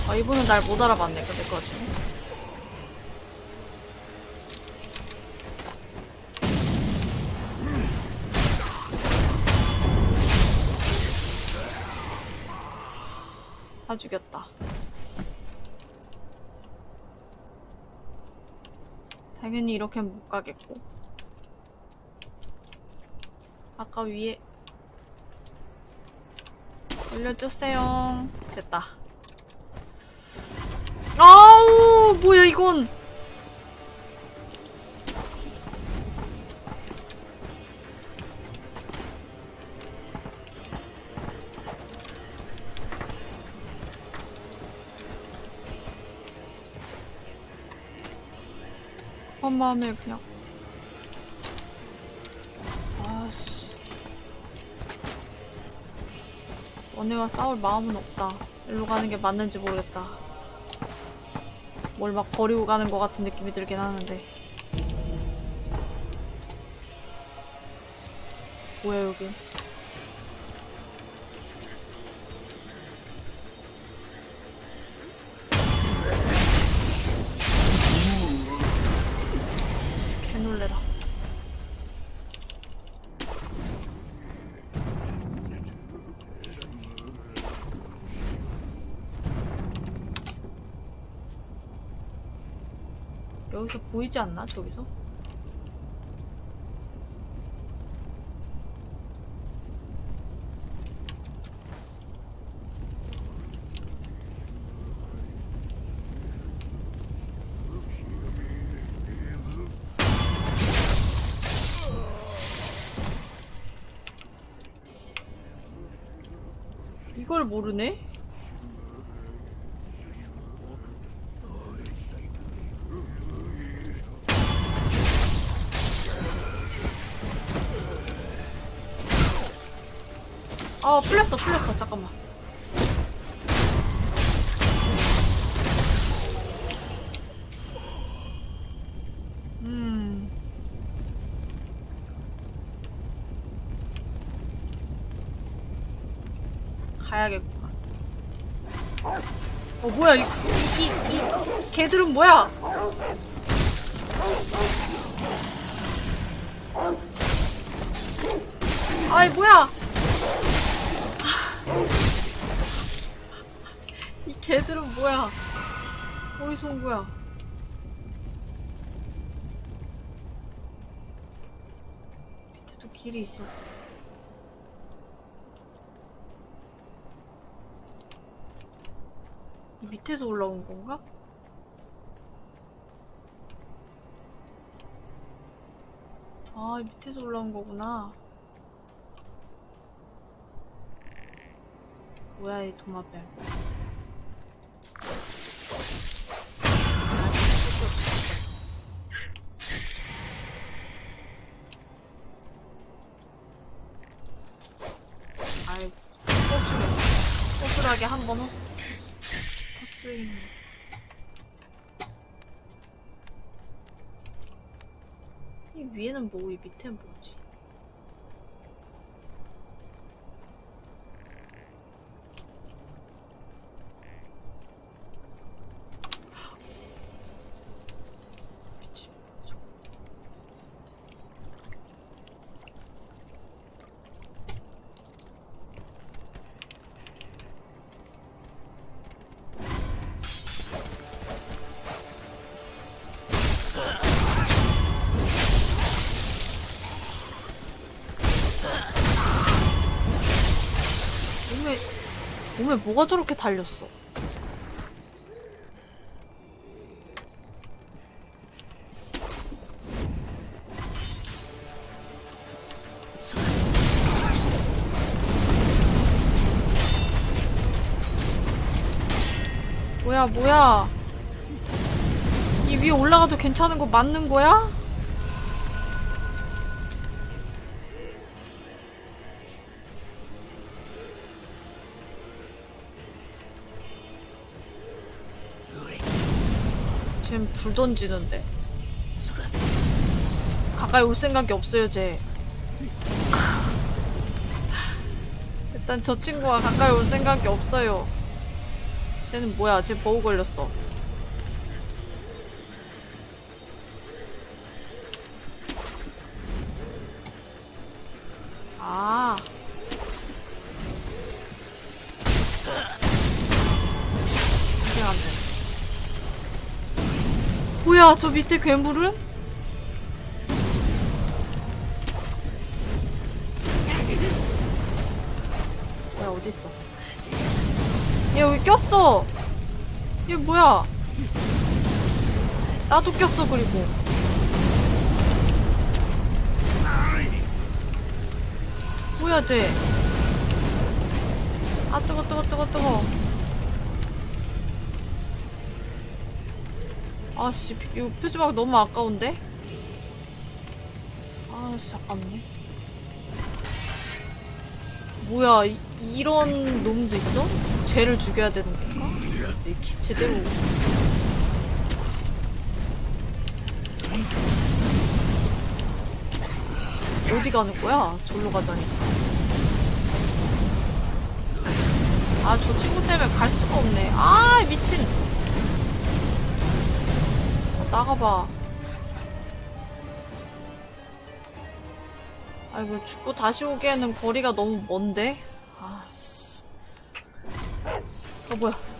아 이분은 날 못 알아봤네 그 와중에 당연히 이렇게 못 가겠고. 아까 위에 올려주세요. 됐다. 아우 뭐야 이건 한 마음에 그냥. 아씨. 원혜와 싸울 마음은 없다. 일로 가는 게 맞는지 모르겠다. 뭘 막 버리고 가는 것 같은 느낌이 들긴 하는데. 뭐야 여기 여기서 보이지 않나 저기서? 이걸 모르네? 풀렸어 풀렸어. 잠깐만. 음. 가야겠구만 어 뭐야 이, 이, 이 개들은 뭐야 길이 있어. 이 밑에서 올라온 건가? 아, 이 밑에서 올라온 거구나. 뭐야, 이 도마뱀. 허술하게 한번 허, 허술이. 이 위에는 뭐고 이 밑에는 뭐지? 몸에 뭐가 저렇게 달렸어? 뭐야 뭐야 이 위에 올라가도 괜찮은 거 맞는 거야? 불 던지는데. 가까이 올 생각이 없어요 쟤. 일단 저 친구가 가까이 올 생각이 없어요. 쟤는 뭐야? 쟤 버우 걸렸어 뭐야 저 밑에 괴물은? 뭐야 어딨어? 얘 여기 꼈어. 얘 뭐야? 나도 꼈어 그리고. 뭐야 쟤아 뜨거 뜨거 뜨거 뜨거 아씨 이거 표지막 너무 아까운데? 아씨 아깝네 뭐야 이, 이런 놈도 있어? 쟤를 죽여야 되는 건가? 기- 제대로 어디 가는 거야? 절로 가자니 아저 친구 때문에 갈 수가 없네 아 미친 나가봐. 아이고 죽고 다시 오기에는 거리가 너무 먼데. 아씨. 어 뭐야?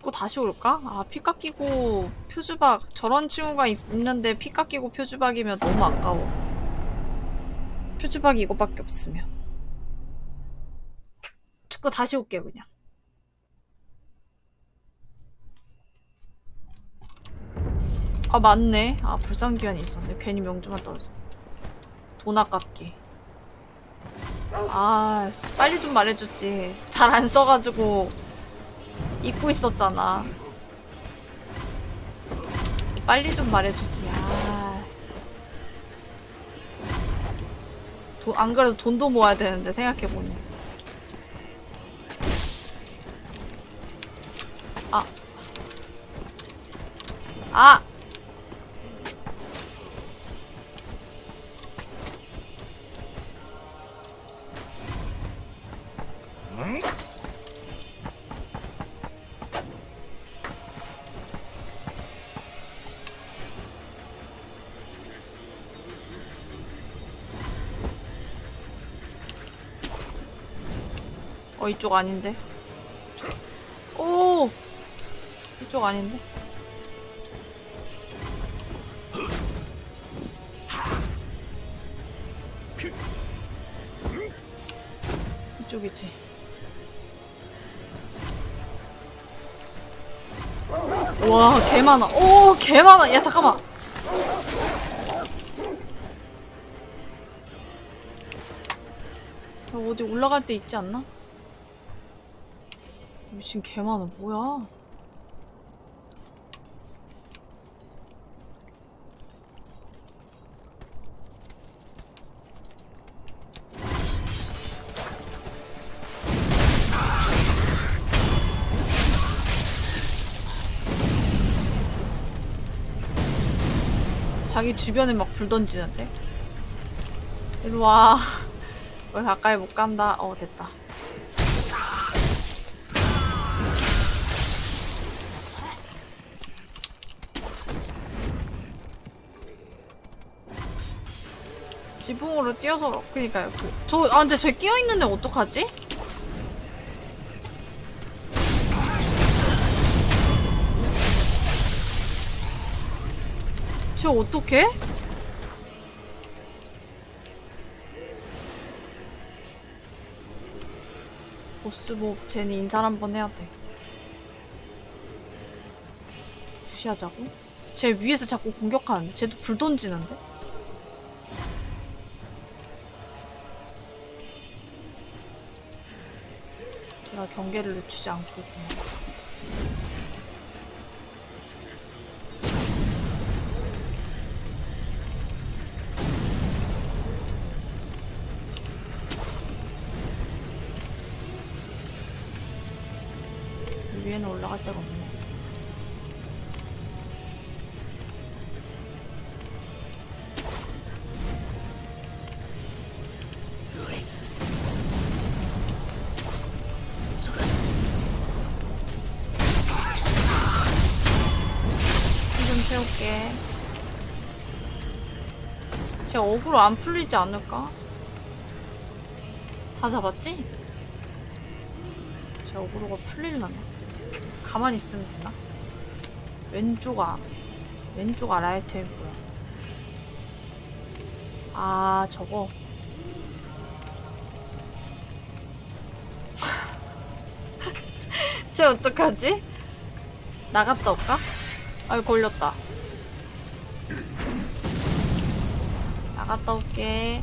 죽고 다시 올까? 아, 피 깎이고 표주박 저런 친구가 있, 있는데 피 깎이고 표주박이면 너무 아까워. 표주박이 이거밖에 없으면. 죽고 다시 올게 그냥. 아 맞네. 아 불상기한이 있었네. 괜히 명주만 떨어져. 돈 아깝게. 아 씨, 빨리 좀 말해주지. 잘 안 써가지고 잊고 있었잖아. 빨리 좀 말해주지. 아. 도, 안 그래도 돈도 모아야 되는데 생각해보니. 아. 아! 이쪽 아닌데 오 이쪽 아닌데? 이쪽이지. 와, 개 많아. 오, 개 많아. 야, 잠깐만. 야, 어디 올라갈 데 있지 않나? 미친 개 많아. 뭐야? 자기 주변에 막 불 던지는데? 이리 와. 왜 가까이 못 간다. 어, 됐다. 지붕으로 뛰어서 그니까요. 그, 저, 아, 근데 저 끼어있는데 어떡하지? 쟤 어떡해? 보스몹 쟤는 인사를 한번 해야 돼. 무시하자고? 쟤 위에서 자꾸 공격하는데? 쟤도 불 던지는데? 제가 경계를 늦추지 않고. 위에는 올라갈 데가 없네. 쟤 어그로 안 풀리지 않을까? 다 잡았지? 쟤 어그로가 풀릴라나? 가만히 있으면 되나? 왼쪽 아 왼쪽 아 라이트에 뭐야? 아 저거 쟤 어떡하지? 나갔다 올까? 아이 걸렸다 나갔다 올게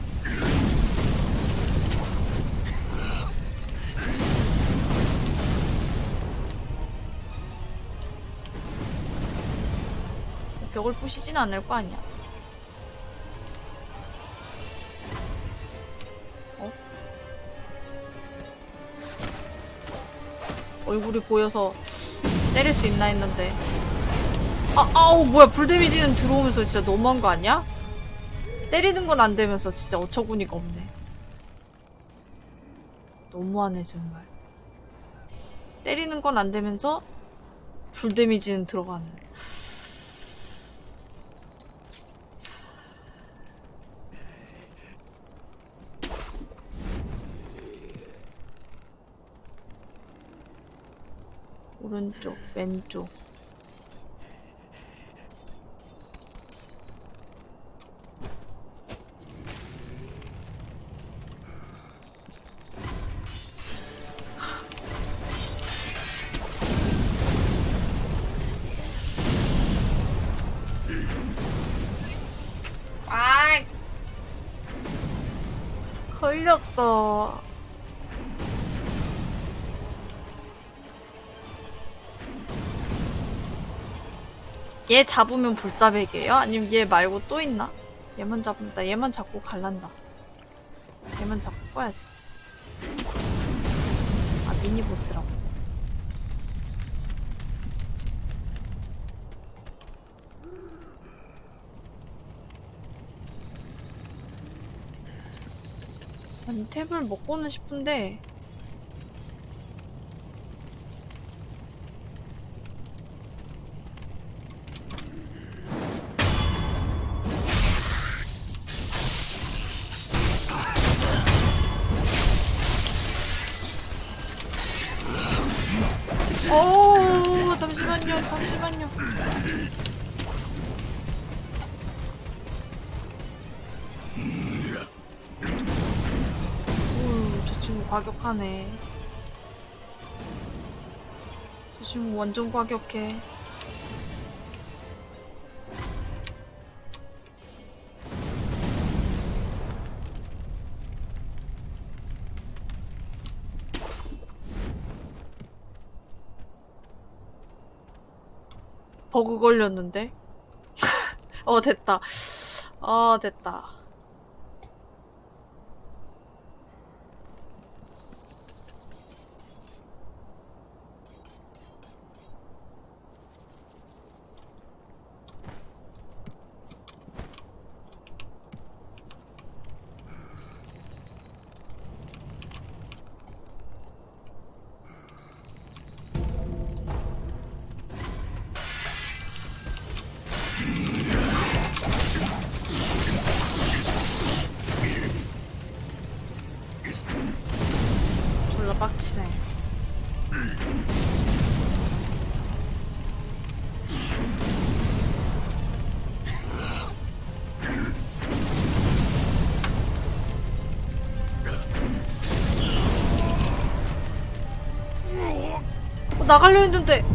벽을 부시진 않을 거 아니야. 어? 얼굴이 보여서 때릴 수 있나 했는데. 아, 아우, 뭐야. 불 데미지는 들어오면서 진짜 너무한 거 아니야? 때리는 건 안 되면서 진짜 어처구니가 없네. 너무하네, 정말. 때리는 건 안 되면서 불 데미지는 들어가는. 오른쪽, 왼쪽. 얘 잡으면 불자백이에요? 아니면 얘 말고 또 있나? 얘만 잡으면 나 얘만 잡고 갈란다. 얘만 잡고 꺼야지. 아 미니보스라고. 아니 탭을 먹고는 싶은데 하네. 저 친구 완전 과격해. 버그 걸렸는데? 어, 됐다. 어, 됐다. 나가려 했는데.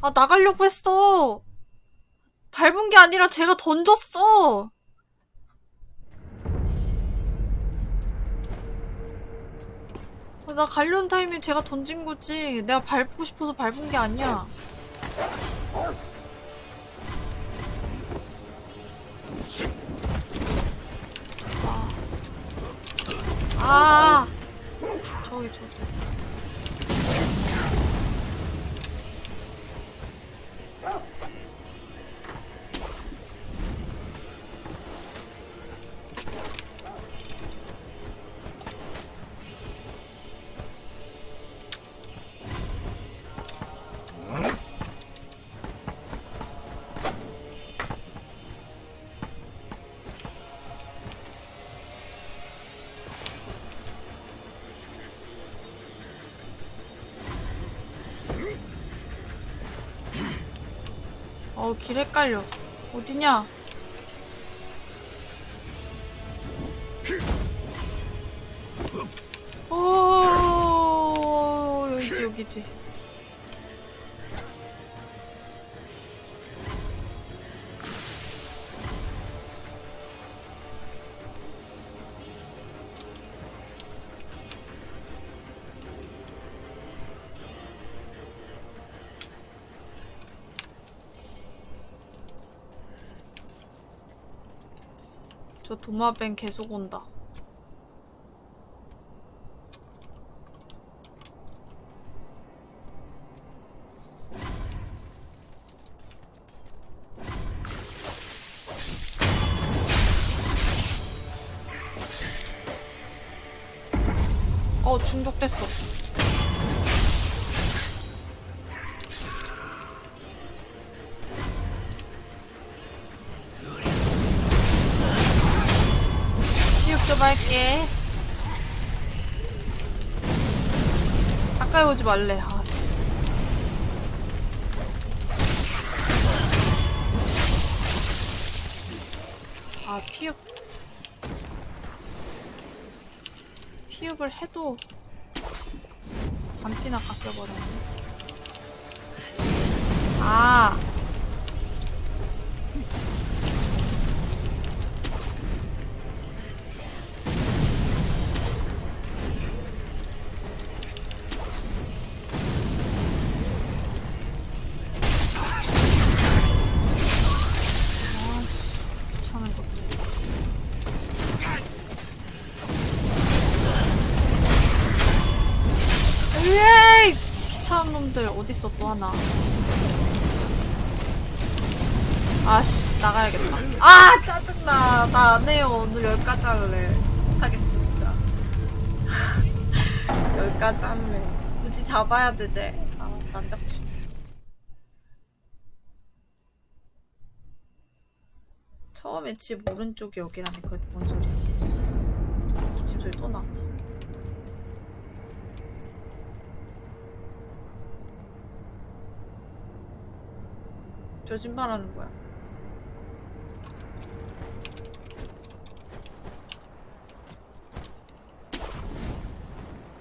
아, 나가려고 했어. 밟은 게 아니라 제가 던졌어. 아, 나 가려는 타이밍 제가 던진 거지. 내가 밟고 싶어서 밟은 게 아니야. 아. 저기 저기. 어, 길 헷갈려. 어디냐? 어, 여기지, 여기지. 도마뱀 계속 온다. 어, 중독됐어. 오지 말래. 아, 씨. 아, 피흡. 피흡을 해도 반피나 깎여버렸네. 어딨어 또 하나. 아씨 나가야겠다. 아 짜증나. 나 안 해요. 오늘 여기까지 할래. 못하겠어 진짜. 여기까지 할래. 굳이 잡아야 되지. 아, 진짜 안 잡고 싶어. 처음에 집 오른쪽이 여기라니 그게 뭔 소리야. 기침 소리 또 나왔다. 거짓말하는 거야?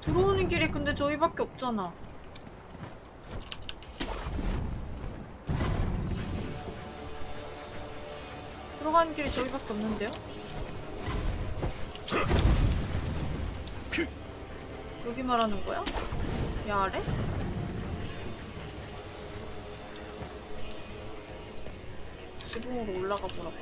들어오는 길이 근데 저기밖에 없잖아. 들어가는 길이 저기밖에 없는데요? 여기 말하는 거야? 야 아래? 지붕으로 올라가 보라고.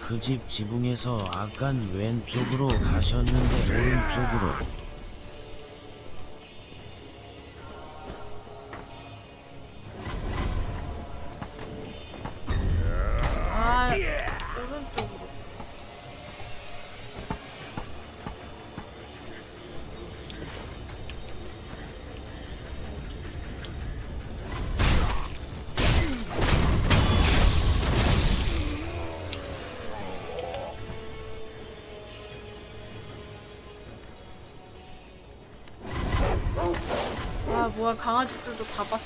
그 집 지붕에서 아깐 왼쪽으로 가셨는데 오른쪽으로 강아지들도 다 봤어,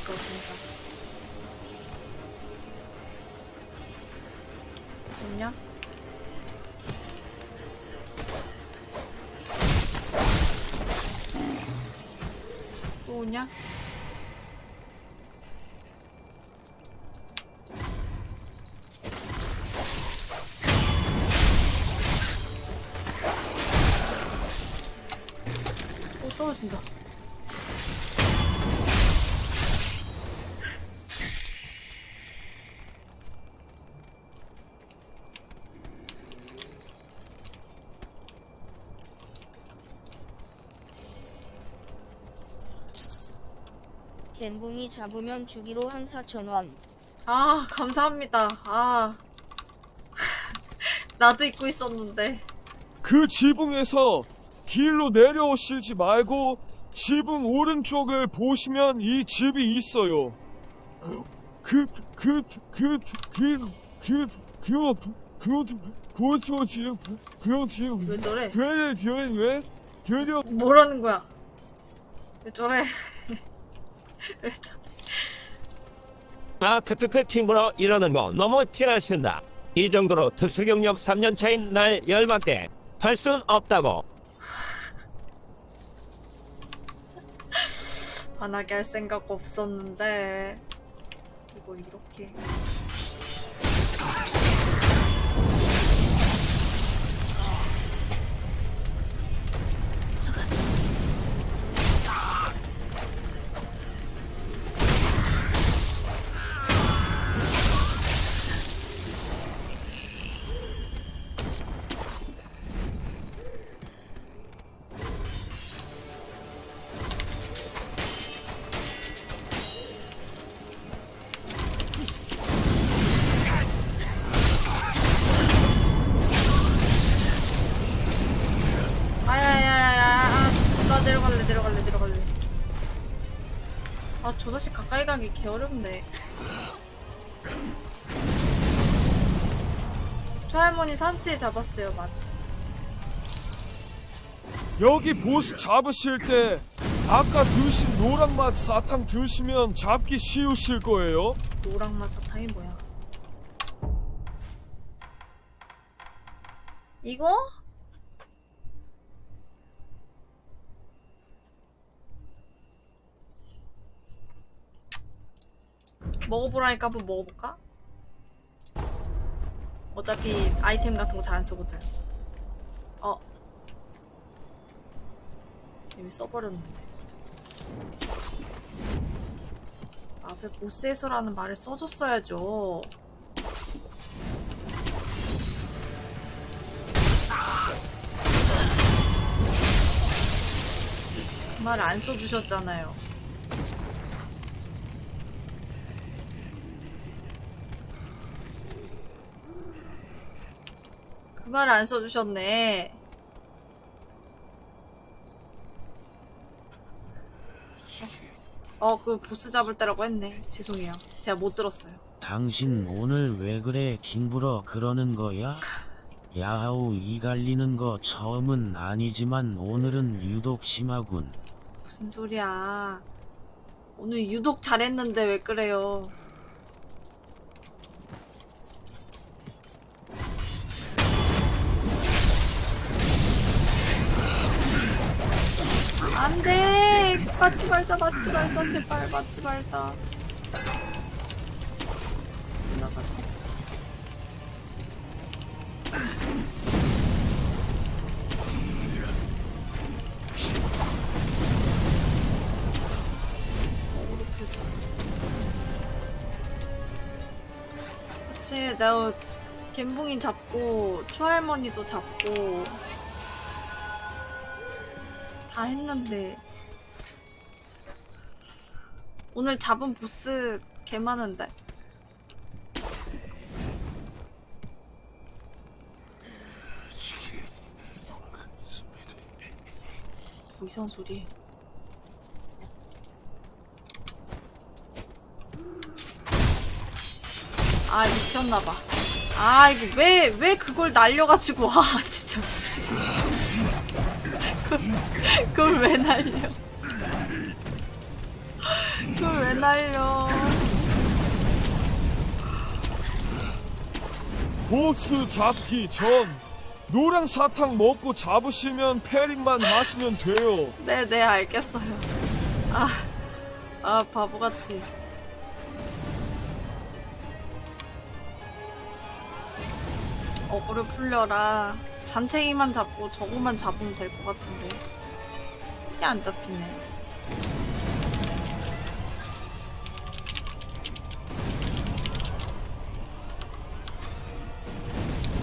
잡으면 주기로 한 4천원 아 감사합니다 아 나도 잊고 있었는데 그 지붕에서 길로 내려오시지 말고 지붕 오른쪽을 보시면 이 집이 있어요 그 그 그 그 그그그 그것도 지금 그형 지금 왜 저래? 되려 되려 되려 뭐라는 거야? 왜 저래? 왜 저? 아, 크크크 팀으로 이러는 거 너무 티나신다. 이 정도로 특수 경력 3년 차인 날 열받게 할 순 없다고. 화나게 할 생각 없었는데 이걸 이렇게 저 자식 가까이 가기 개 어렵네 저 할머니 삼티에 잡았어요 맞아 여기 보스 잡으실 때 아까 드신 노랑맛 사탕 드시면 잡기 쉬우실 거예요. 노랑맛 사탕이 뭐야 이거? 먹어보라니까 한번 먹어볼까? 어차피 아이템 같은 거 잘 안 쓰거든. 어. 이미 써버렸는데 앞에 보스에서라는 말을 써줬어야죠. 그말안 써주셨잖아요 그 말 안 써주셨네 어, 그 보스 잡을 때라고 했네. 죄송해요. 제가 못 들었어요. 당신 오늘 왜 그래 킹불어 그러는 거야? 야하우 이 갈리는 거 처음은 아니지만 오늘은 유독 심하군. 무슨 소리야. 오늘 유독 잘했는데 왜 그래요? 안 돼! 맞지 말자, 맞지 말자, 제발, 맞지 말자. 나가자. 그치, 내가 갬붕이 잡고, 추할머니도 잡고, 다 했는데, 오늘 잡은 보스 개 많은데. 뭐 이상한 소리. 아 미쳤나봐. 아 이거 왜 왜 그걸 날려가지고 와 진짜 미치겠네. 그걸- 그걸 왜 날려? 그걸 왜 날려? 보스 잡기 전 노랑 사탕 먹고 잡으시면 패링만 하시면 돼요. 네 네 알겠어요. 아, 아 바보같이. 어그를 풀려라. 잔챙이만 잡고 저거만 잡으면 될 것 같은데. 이게 안 잡히네.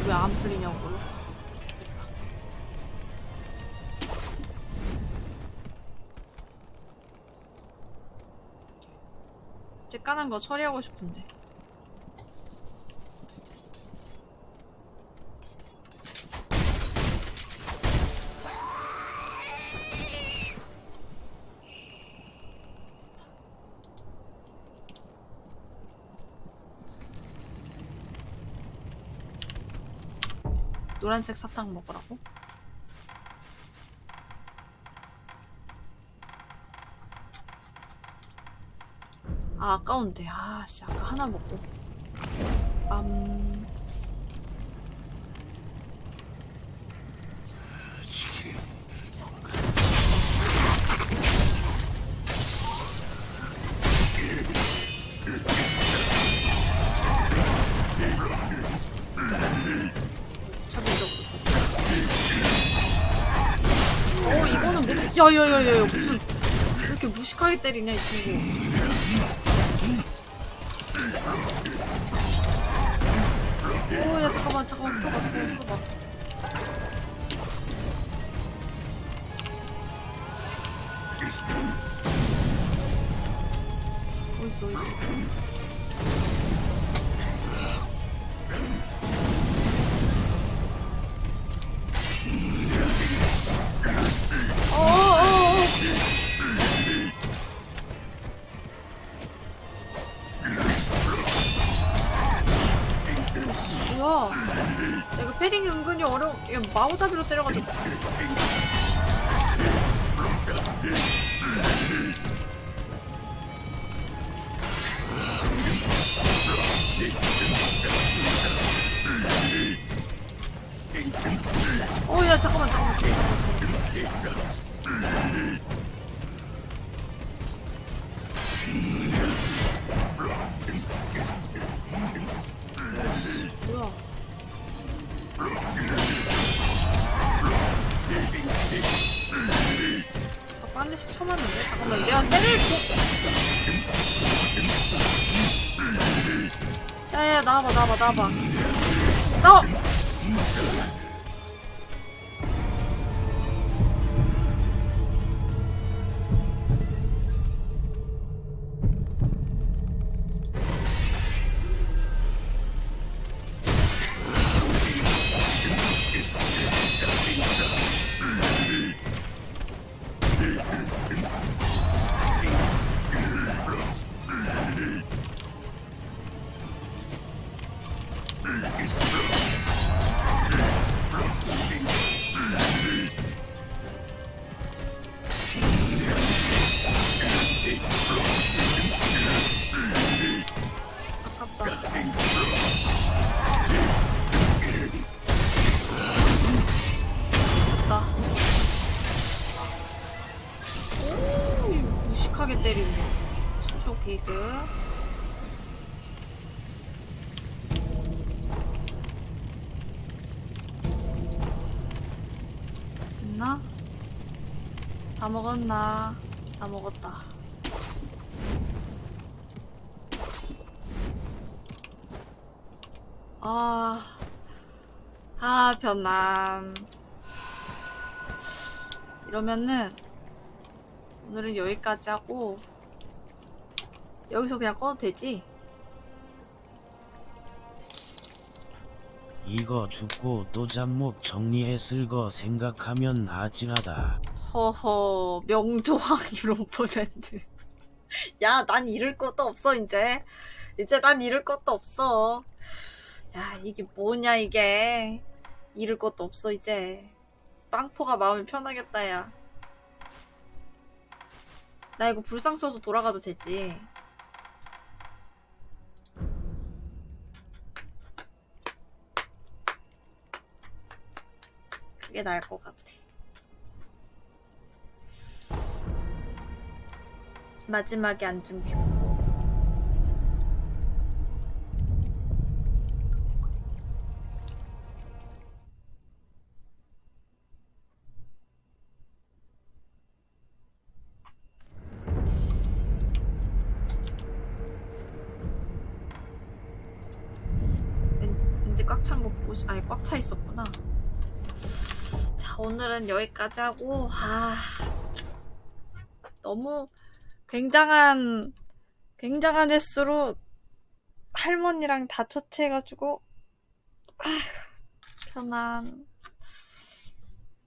왜 안 풀리냐고요? 이제 까는 거 처리하고 싶은데. 노란색 사탕 먹으라고? 아 아까운데. 아씨 아까 하나 먹고. 빰 야야야야 무슨 왜 이렇게 무식하게 때리냐 이 친구. 오야 잠깐만 잠깐만 풀어봐 잠깐만 풀어봐 어딨어 어딨어 마오잡이로 때려가지고 대씩 쳐맞는데? 잠깐만 내가 때릴 거 야야 나와봐 나와봐 나와봐. 나와 먹었나? 다 먹었다. 아, 아, 변남. 이러면은, 오늘은 여기까지 하고, 여기서 그냥 꺼도 되지? 이거 죽고 또 잡목 정리했을 거 생각하면 아찔하다. 허허, 명조 확률 5%. 야, 난 잃을 것도 없어, 이제. 이제 난 잃을 것도 없어. 야, 이게 뭐냐, 이게. 잃을 것도 없어, 이제. 빵포가 마음이 편하겠다, 야. 나 이거 불상 써서 돌아가도 되지. 그게 나을 것 같아. 마지막에 앉은 왠지 꽉찬거 보고 싶, 아니 꽉 차 있었구나. 자 오늘은 여기까지 하고 아 너무 굉장한 굉장한 횟수로 할머니랑 다 처치해가지고 아 편안